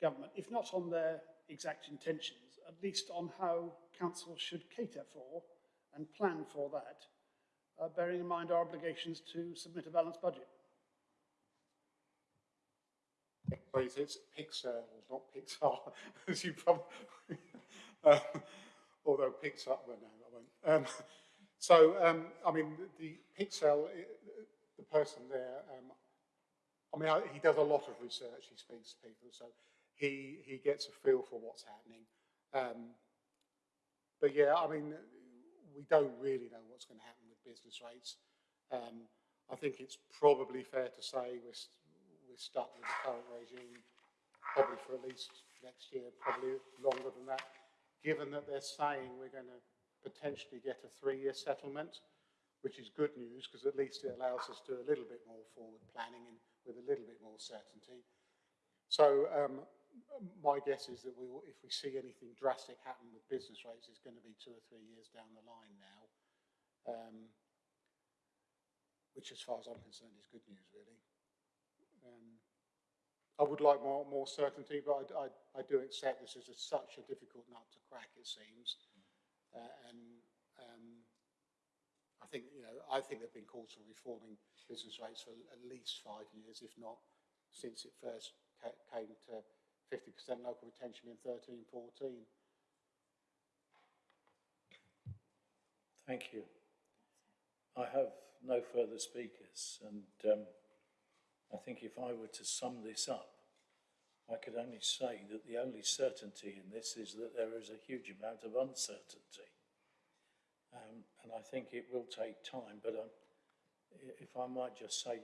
P: government, if not on their exact intentions, at least on how council should cater for and plan for that, uh, bearing in mind our obligations to submit a balanced budget.
H: Please, it's Pixel, not Pixar, <laughs> as you probably, <laughs> um, although Pixar, well, no, I won't. Um, <laughs> so, um, I mean, the, Pixel, the person there, um, I mean, he does a lot of research, he speaks to people, so he, he gets a feel for what's happening. Um, but yeah, I mean, we don't really know what's going to happen with business rates. Um, I think it's probably fair to say we're, we're stuck with the current regime probably for at least next year, probably longer than that, given that they're saying we're going to potentially get a three-year settlement, which is good news because at least it allows us to do a little bit more forward planning and with a little bit more certainty. So um, my guess is that we will, if we see anything drastic happen with business rates, it's going to be two or three years down the line now, um, which as far as I'm concerned is good news, really. Um, I would like more, more certainty, but I, I, I do accept this is a, such a difficult nut to crack, it seems. Uh, and um, I think, you know, I think they've been calls for reforming business rates for at least five years, if not since it first ca- came to 50% local retention in 13, 14.
A: Thank you. I have no further speakers and um, I think if I were to sum this up, I could only say that the only certainty in this is that there is a huge amount of uncertainty. Um, and I think it will take time, but um, if I might just say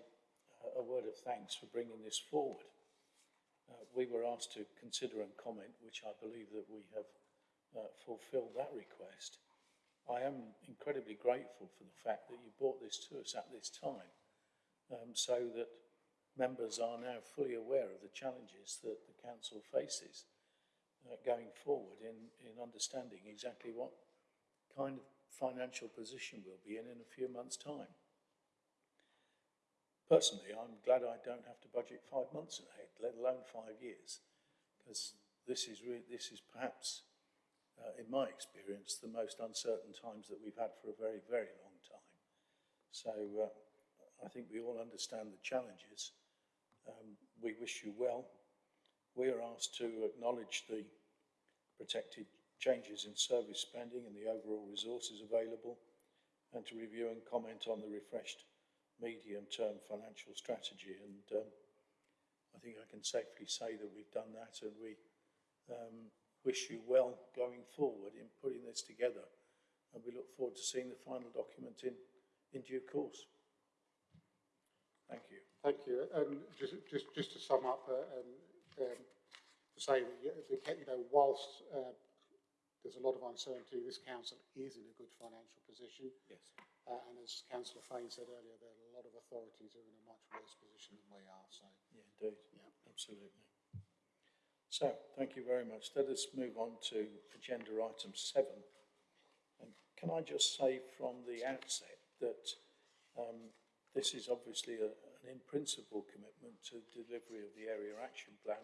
A: a- word of thanks for bringing this forward. Uh, we were asked to consider and comment, which I believe that we have uh, fulfilled that request. I am incredibly grateful for the fact that you brought this to us at this time, um, so that members are now fully aware of the challenges that the council faces uh, going forward in, in understanding exactly what kind of financial position we'll be in in a few months' time. Personally, I'm glad I don't have to budget five months ahead, let alone five years, because this is this is perhaps, uh, in my experience, the most uncertain times that we've had for a very, very long time. So uh, I think we all understand the challenges. Um, we wish you well. We are asked to acknowledge the protected changes in service spending and the overall resources available, and to review and comment on the refreshed medium-term financial strategy. And um, I think I can safely say that we've done that, and we um, wish you well going forward in putting this together. And we look forward to seeing the final document in, in due course. Thank you.
H: Thank you. And just, just, just to sum up, uh, um, um, to say that, you you know, whilst uh, there's a lot of uncertainty, this council is in a good financial position.
A: Yes.
H: Uh, and as Councillor Fane said earlier, there are a lot of authorities who are in a much worse position than we are. So,
A: Yeah, indeed. Yeah, absolutely. So, thank you very much. Let us move on to agenda item seven. And can I just say from the outset that um, this is obviously a, an in-principle commitment to delivery of the area action plan.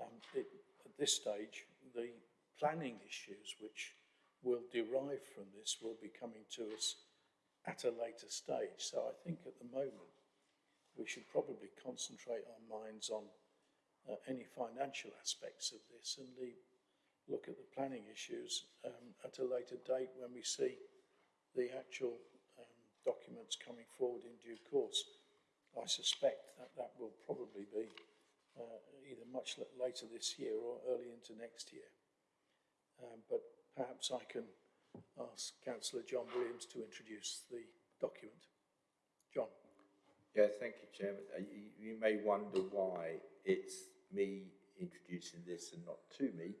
A: Um, it, at this stage, the planning issues which will derive from this will be coming to us at a later stage. So I think at the moment, we should probably concentrate our minds on uh, any financial aspects of this and leave, look at the planning issues um, at a later date when we see the actual documents coming forward in due course. I suspect that that will probably be uh, either much later this year or early into next year. Um, but perhaps I can ask Councillor John Williams to introduce the document. John.
M: Yeah, thank you, Chairman. Uh, you, you may wonder why it's me introducing this and not to me.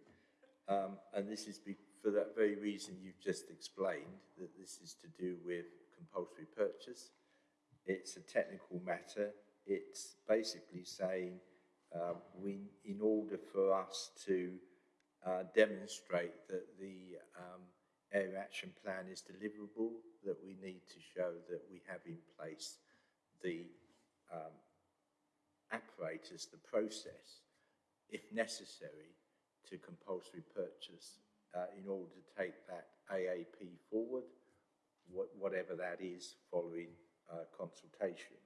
M: Um, and this is for that very reason you've just explained, that this is to do with compulsory purchase. It's a technical matter. It's basically saying uh, we, in order for us to uh, demonstrate that the um, area action plan is deliverable, that we need to show that we have in place the um, apparatus, the process, if necessary, to compulsory purchase uh, in order to take that AAP forward, wh whatever that is, following uh, consultation.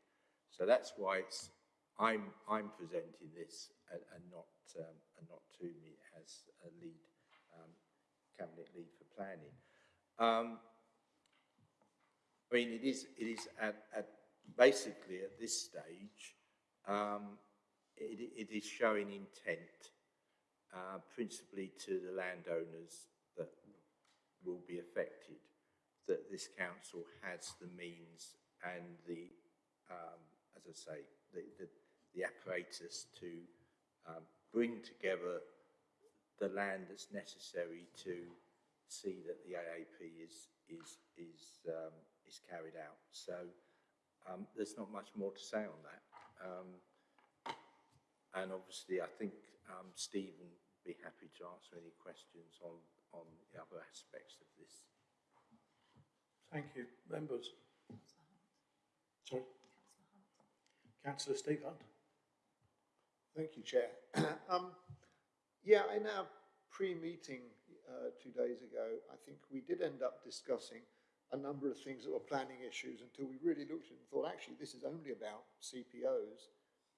M: So that's why it's I'm I'm presenting this and, and not um, and not to me as a lead um, cabinet lead for planning. Um, I mean, it is it is at, at basically at this stage, um, it, it is showing intent, uh, principally to the landowners that will be affected, that this council has the means and the, um, as I say, the, the, the apparatus to um, bring together the land that's necessary to see that the AAP is is is um, is carried out. So um, there's not much more to say on that. Um, and obviously, I think um, Stephen would be happy to answer any questions on on the other aspects of this.
A: Thank you. Members? Sorry? Councillor Steve Hunt.
Q: Thank you, Chair. <coughs> um, yeah, in our pre-meeting uh, two days ago, I think we did end up discussing a number of things that were planning issues until we really looked at it and thought, actually, this is only about CPOs.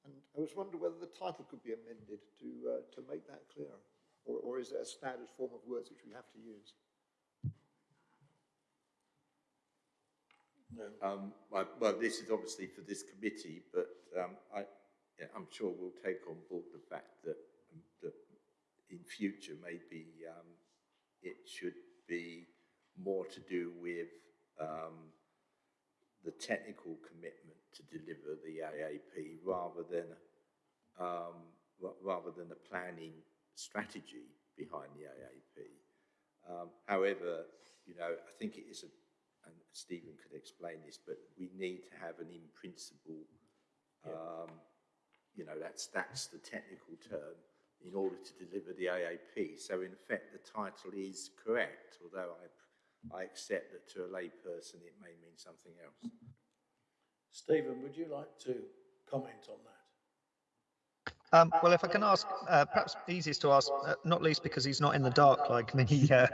Q: And I was wondering whether the title could be amended to, uh, to make that clearer. Or, or is it a standard form of words which we have to use?
M: Um, well, well, this is obviously for this committee, but um, I, I'm sure we'll take on board the fact that, that in future maybe um, it should be more to do with um, the technical commitment to deliver the AAP rather than um, rather than a planning strategy behind the AAP. Um, however, you know, I think it is a, Stephen could explain this, but we need to have an in principle, um, you know, that's, that's the technical term, in order to deliver the AAP. So in effect, the title is correct, although I, I accept that to a layperson it may mean something else.
A: Stephen, would you like to comment on that?
N: Um, well, if I can ask, uh, perhaps easiest to ask, uh, not least because he's not in the dark like me, <laughs> uh,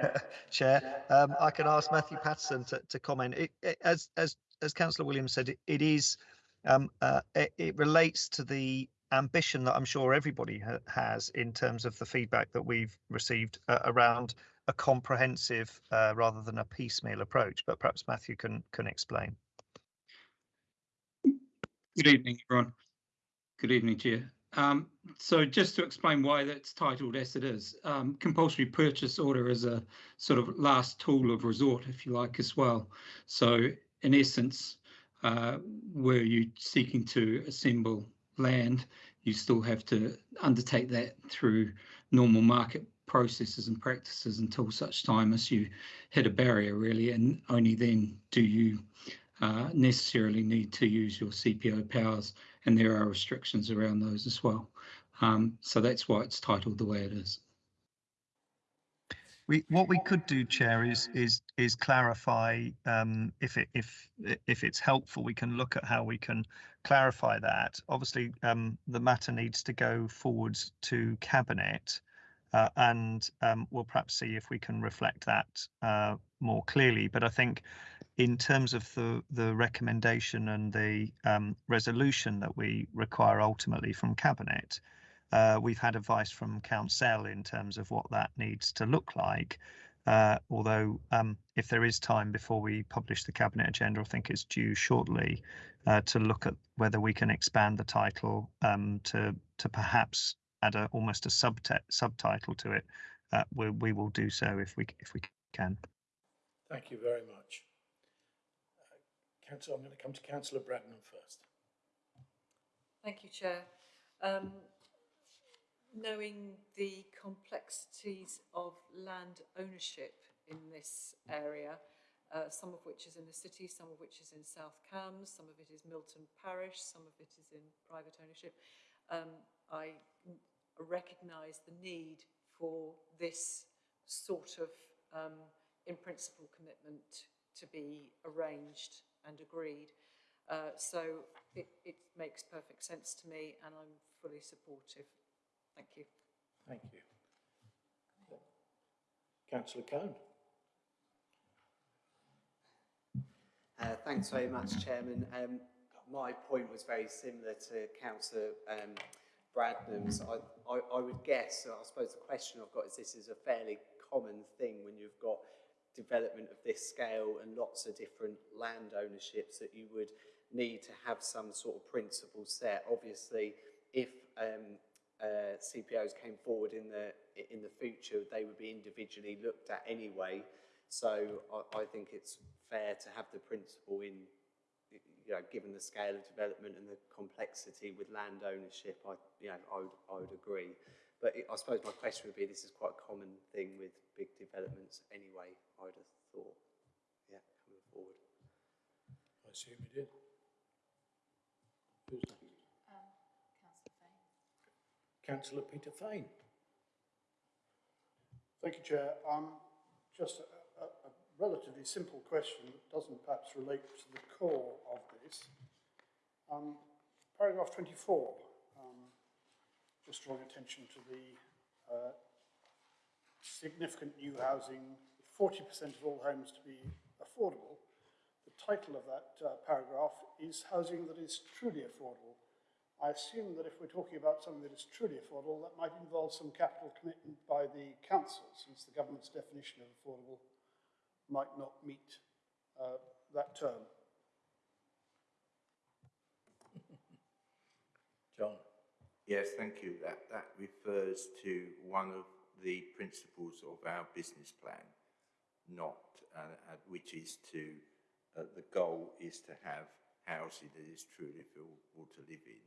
N: Chair. Um, I can ask Matthew Patterson to, to comment. It, it, as as as Councillor Williams said, it, it is um, uh, it, it relates to the ambition that I'm sure everybody ha has in terms of the feedback that we've received uh, around a comprehensive uh, rather than a piecemeal approach. But perhaps Matthew can can explain.
R: Good evening, everyone. Good evening, Chair. Um, so just to explain why that's titled as it is, um, compulsory purchase order is a sort of last tool of resort, if you like, as well. So in essence, uh, were you seeking to assemble land, you still have to undertake that through normal market processes and practices until such time as you hit a barrier, really, and only then do you uh, necessarily need to use your CPO powers, and there are restrictions around those as well. Um, so that's why it's titled the way it is.
N: We, what we could do, Chair, is is is clarify um, if it if if it's helpful. We can look at how we can clarify that. Obviously, um, the matter needs to go forwards to cabinet, uh, and um, we'll perhaps see if we can reflect that uh, more clearly. But I think, in terms of the the recommendation and the um, resolution that we require ultimately from cabinet, uh, we've had advice from Council in terms of what that needs to look like. Uh, although, um, if there is time before we publish the cabinet agenda, I think it's due shortly uh, to look at whether we can expand the title um, to to perhaps add a almost a subtitle to it. Uh, we we will do so if we if we can.
A: Thank you very much. I'm going to come to Councillor Bradnam first.
C: Thank you, Chair. Um, knowing the complexities of land ownership in this area, uh, some of which is in the city, some of which is in South Cambs, some of it is Milton Parish, some of it is in private ownership, um, I recognise the need for this sort of um, in principle commitment to be arranged and agreed. Uh, so it, it makes perfect sense to me and I'm fully supportive. Thank you.
A: Thank you. Councillor Cone.
S: Uh, thanks very much, Chairman. Um, my point was very similar to Councillor um, Bradnam's. I, I, I would guess, I suppose the question I've got is this is a fairly common thing when you've got development of this scale and lots of different land ownerships that you would need to have some sort of principle set. Obviously, if um, uh, CPOs came forward in the in the future, they would be individually looked at anyway. So I, I think it's fair to have the principle in, you know, given the scale of development and the complexity with land ownership, I, you know, I would, I would agree. But it, I suppose my question would be, this is quite a common thing with big developments anyway, I'd have thought, yeah, coming forward.
A: I assume you did. Who's next? Councillor Peter Fane.
P: Thank you, Chair. Um, just a, a, a relatively simple question that doesn't perhaps relate to the core of this. Um, paragraph 24, um, just drawing attention to the uh, significant new housing, 40% of all homes to be affordable. The title of that uh, paragraph is housing that is truly affordable. I assume that if we're talking about something that is truly affordable, that might involve some capital commitment by the council, since the government's definition of affordable might not meet uh, that term.
A: John.
M: Yes, thank you. That, that refers to one of the principles of our business plan, not, uh, uh, which is to, uh, the goal is to have housing that is truly affordable to live in.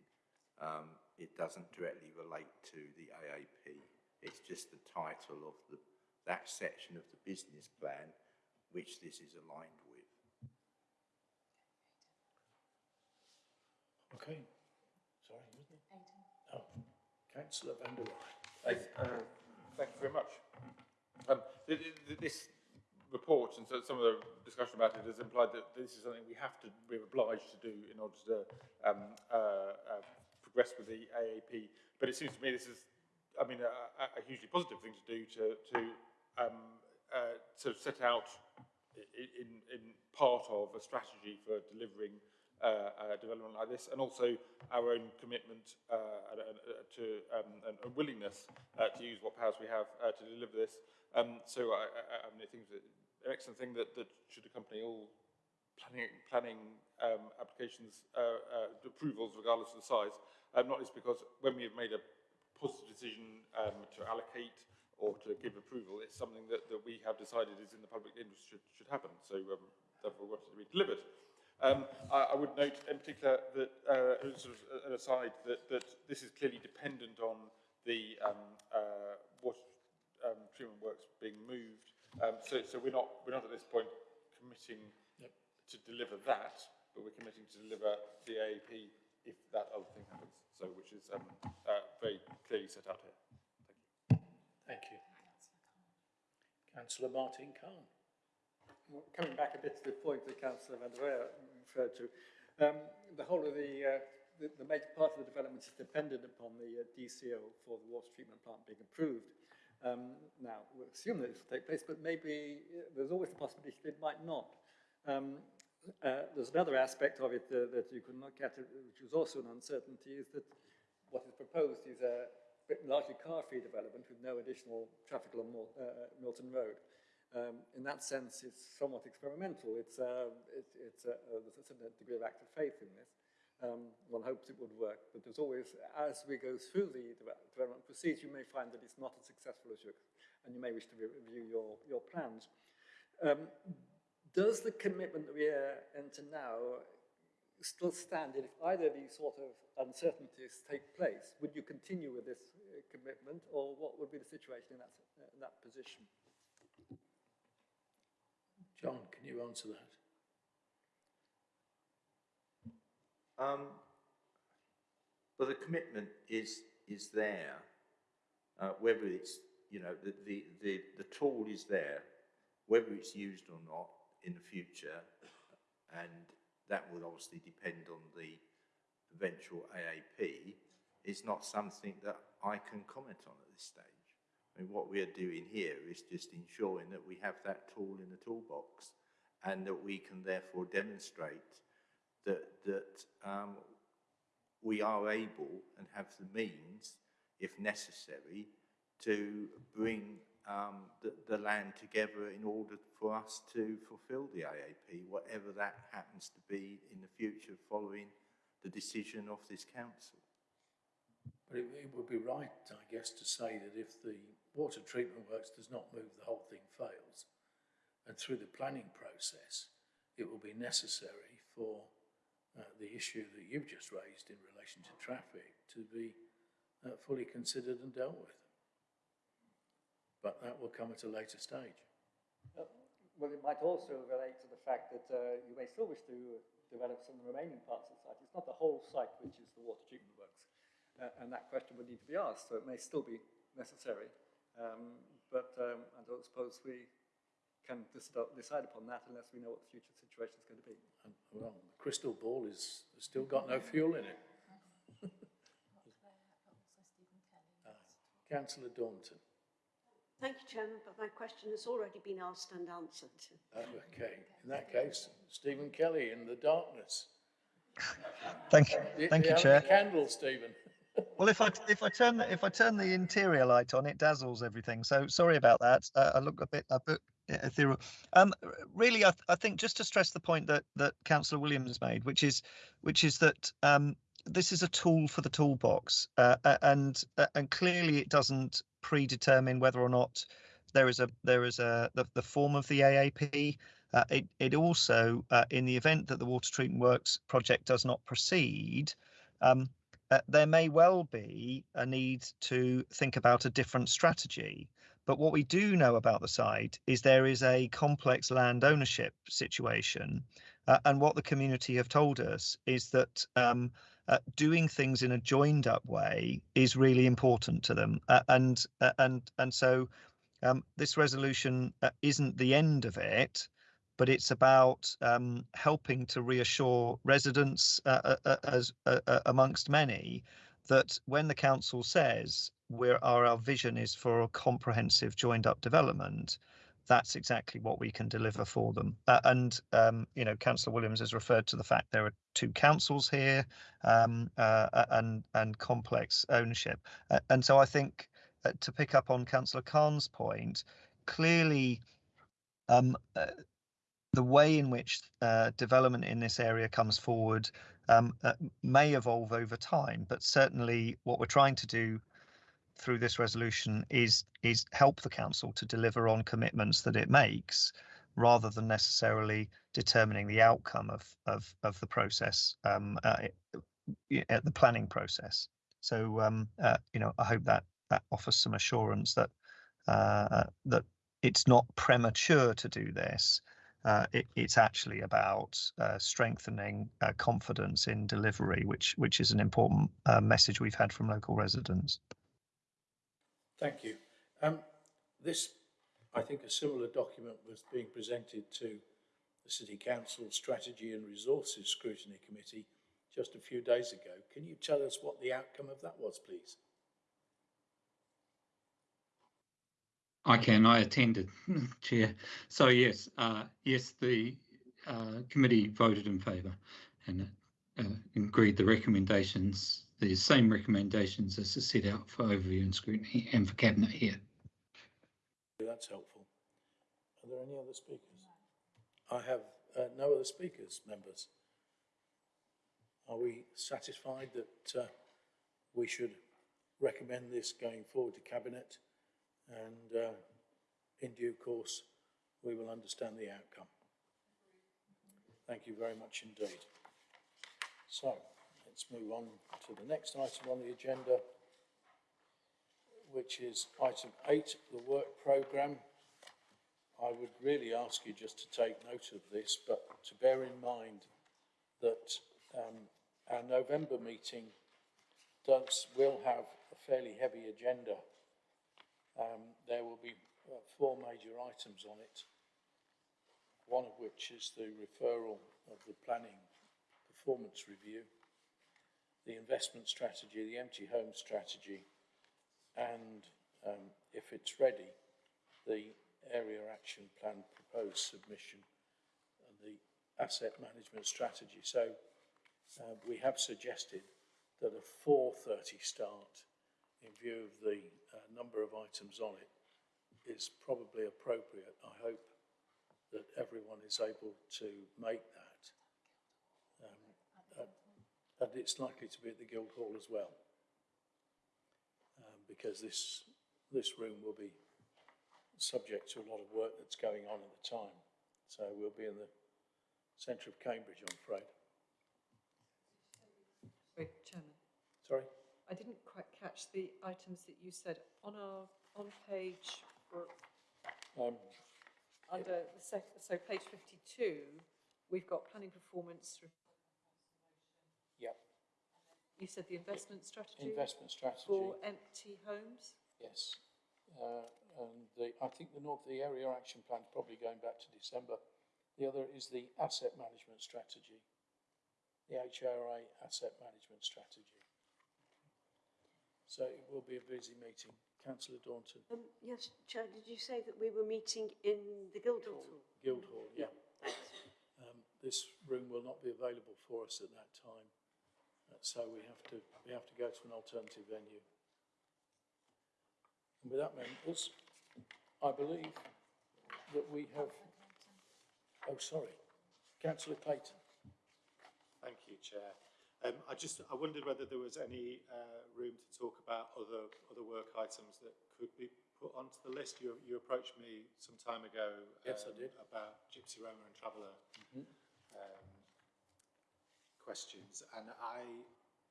M: Um, it doesn't directly relate to the AAP. It's just the title of the, that section of the business plan which this is aligned with.
A: Okay. Sorry, wasn't it? Oh, Councillor Van de Weyer.
I: Uh, thank you very much. Um, th th this report and so some of the discussion about it has implied that this is something we have to, we're obliged to do in order to um, uh, uh, progress with the AAP. But it seems to me this is, I mean, a, a hugely positive thing to do to, to um, uh, sort of set out in, in part of a strategy for delivering uh, uh, development like this, and also our own commitment uh, to um, and, willingness uh, to use what powers we have uh, to deliver this. Um, so I, I, I mean, I think it's an excellent thing that, that should accompany all planning, planning um, applications uh, approvals, regardless of the size. Um, not least because when we have made a positive decision um, to allocate or to give approval, it's something that, that we have decided is in the public interest should, should happen. So um, therefore, we it to be delivered. Um, I, I, would note in particular that, uh, sort of an aside, that, that this is clearly dependent on the um, uh, water um, treatment works being moved. Um, so, so we're not we're not at this point committing yep. to deliver that, but we're committing to deliver the AAP if that other thing happens. So, which is um, uh, very clearly set out here.
A: Thank you. Thank you. Councillor Martin Cahn.
B: Well, coming back a bit to the point that Councillor Van der referred to, um, the whole of the, uh, the, the, major part of the development is dependent upon the uh, DCO for the water treatment plant being approved. Um, now, we assume that this will take place, but maybe uh, there's always the possibility that it might not. Um, uh, there's another aspect of it uh, that you could look at, which is also an uncertainty, is that what is proposed is a largely car-free development with no additional traffic along uh, Milton Road. Um, in that sense, it's somewhat experimental. It's, uh, it, it's uh, there's a certain degree of active faith in this. Um, one hopes it would work, but there's always, as we go through the development procedure, you may find that it's not as successful as you, and you may wish to review your, your plans. Um, does the commitment that we enter now still stand if either of these sort of uncertainties take place? Would you continue with this uh, commitment or what would be the situation in that, uh, in that position?
A: John, can you answer that?
M: Um, well, the commitment is is there. Uh, whether it's you know the, the the the tool is there, whether it's used or not in the future, and that would obviously depend on the eventual AAP, is not something that I can comment on at this stage. I mean, what we are doing here is just ensuring that we have that tool in the toolbox and that we can therefore demonstrate that, that um, we are able and have the means, if necessary, to bring um, the, the, land together in order for us to fulfil the AAP, whatever that happens to be in the future following the decision of this council.
A: But it, it would be right, I guess, to say that if the water treatment works does not move, the whole thing fails. And through the planning process, it will be necessary for uh, the issue that you've just raised in relation to traffic to be uh, fully considered and dealt with but that will come at a later stage.
B: Uh, well, it might also relate to the fact that uh, you may still wish to develop some of the remaining parts of the site. It's not the whole site which is the water treatment works, uh, and that question would need to be asked, so it may still be necessary. Um, but um, I don't suppose we can decide upon that unless we know what the future situation is going to be.
A: And, well, the crystal ball is still got no fuel in it. <laughs> Councillor Daunton.
E: Thank you, Chairman, but my question has already been asked and answered.
A: Oh, okay. In that case, Stephen Kelly in the darkness.
N: Thank you,
A: Do-
N: thank
A: do
N: you, Chair.
A: any Candles, Stephen.
N: Well, if I if I turn the, if I turn the interior light on, it dazzles everything. So sorry about that. Uh, I look a bit a bit ethereal. Um, really, I, th- I think just to stress the point that that Councillor Williams made, which is which is that um, this is a tool for the toolbox, uh, and uh, and clearly it doesn't predetermine whether or not there is a there is a the, the form of the AAP. Uh, it it also, uh, in the event that the water treatment works project does not proceed, um, uh, there may well be a need to think about a different strategy. But what we do know about the site is there is a complex land ownership situation. Uh, and what the community have told us is that um, uh, doing things in a joined up way is really important to them. Uh, and, uh, and, and so um, this resolution isn't the end of it, but it's about um, helping to reassure residents, uh, uh, uh, as uh, uh, amongst many, that when the council says we're our, our vision is for a comprehensive joined-up development, that's exactly what we can deliver for them. Uh, and um, you know, Councillor Williams has referred to the fact there are two councils here um, and and complex ownership. And so I think to pick up on Councillor Cahn's point, clearly. Um, uh, the way in which uh, development in this area comes forward um, uh, may evolve over time, but certainly what we're trying to do through this resolution is is help the council to deliver on commitments that it makes, rather than necessarily determining the outcome of of of the process, um, uh, y- uh, the planning process. So um, uh, you know, I hope that that offers some assurance that uh, that it's not premature to do this. Uh, it, it's actually about uh, strengthening uh, confidence in delivery, which which is an important uh, message we've had from local residents.
A: Thank you. Um, this, I think a similar document was being presented to the City Council Strategy and Resources Scrutiny Committee just a few days ago. Can you tell us what the outcome of that was, please?
R: I can. I attended, <laughs> Chair. So yes, uh, yes, the uh, committee voted in favour and uh, agreed the recommendations, the same recommendations as are set out for overview and scrutiny and for cabinet here.
A: That's helpful. Are there any other speakers? I have uh, no other speakers, members. Are we satisfied that uh, we should recommend this going forward to Cabinet? And uh, in due course, we will understand the outcome. Thank you very much indeed. So let's move on to the next item on the agenda, which is item eight, the work programme. I would really ask you just to take note of this, but to bear in mind that um, our November meeting does, will have a fairly heavy agenda. Um, there will be uh, four major items on it, one of which is the referral of the planning performance review, the investment strategy, the empty home strategy, and um, if it's ready, the area action plan proposed submission and the asset management strategy. So uh, we have suggested that a 4.30 start in view of the uh, number of items on it is probably appropriate. I hope that everyone is able to make that. Um, uh, and it's likely to be at the Guildhall as well. Um, because this, this room will be subject to a lot of work that's going on at the time. So we'll be in the centre of Cambridge, I'm afraid.
C: Sorry, Chairman.
A: Sorry?
C: I didn't quite catch the items that you said. On our, on page, or
A: Um,
C: under the sec, so page fifty-two, we've got planning performance. re-
A: Yep.
C: You said the investment strategy?
A: Investment strategy.
C: For empty homes?
A: Yes. Uh, and the, I think the North, the area action plan is probably going back to December. The other is the asset management strategy, the HRA asset management strategy. So it will be a busy meeting. Councillor Daunton.
E: Um, yes, Chair, did you say that we were meeting in the Guildhall?
A: Guildhall, yeah. Um, this room will not be available for us at that time, uh, so we have to we have to go to an alternative venue. And with that, members, I believe that we have. Oh, sorry, Councillor Clayton.
D: Thank you, Chair. Um, I just I wondered whether there was any uh, room to talk about other other work items that could be put onto the list. You, you approached me some time ago.
A: Yes, I
D: um,
A: did.
D: About Gypsy Roma and Traveller
A: Mhm.
D: um, questions, and I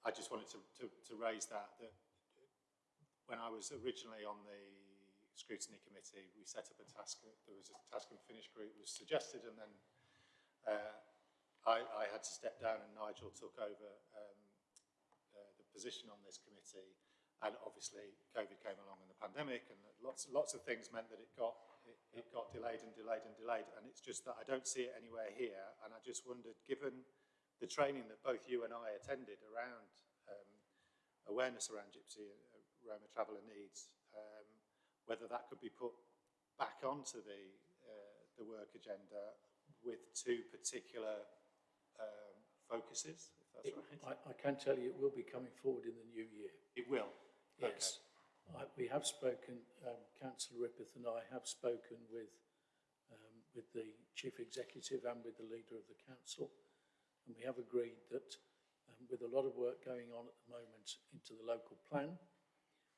D: I just wanted to, to, to raise that that when I was originally on the scrutiny committee, we set up a task. There was a task and finish group was suggested, and then. Uh, I, I had to step down and Nigel took over um, uh, the position on this committee. And obviously COVID came along in the pandemic and lots, lots of things meant that it got, it, it got delayed and delayed and delayed. And it's just that I don't see it anywhere here. And I just wondered, given the training that both you and I attended around um, awareness around Gypsy and uh, Roma traveller needs, um, whether that could be put back onto the, uh, the work agenda with two particular um, focuses, if that's
A: It-
D: right.
A: I, I can tell you it will be coming forward in the new year.
D: It will?
A: Yes. I, we have spoken, um, Councillor Rippeth and I have spoken with, um, with the Chief Executive and with the Leader of the Council. And we have agreed that um, with a lot of work going on at the moment into the local plan,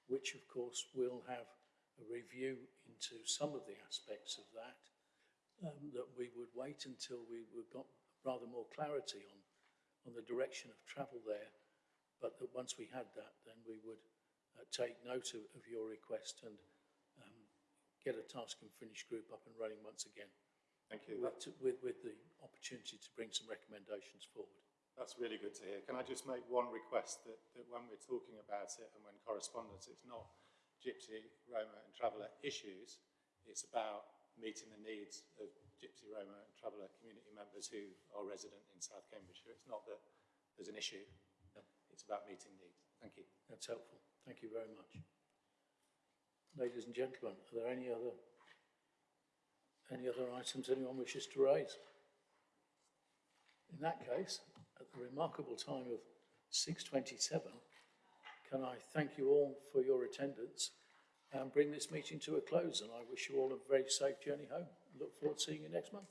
A: which of course will have a review into some of the aspects of that, um, that we would wait until we we got rather more clarity on, on the direction of travel there, but that once we had that, then we would uh, take note of, of your request and um, get a task and finish group up and running once again.
D: Thank you.
A: With, with, with the opportunity to bring some recommendations forward.
D: That's really good to hear. Can I just make one request that, that when we're talking about it and when correspondence, it's not Gypsy, Roma and Traveller issues, it's about meeting the needs of Gypsy, Roma and Traveller community members who are resident in South Cambridgeshire. It's not that there's an issue, it's about meeting needs. Thank you.
A: That's helpful. Thank you very much. Ladies and gentlemen, are there any other any other items anyone wishes to raise? In that case, at the remarkable time of 6.27, can I thank you all for your attendance and bring this meeting to a close and I wish you all a very safe journey home. Look forward to seeing you next month.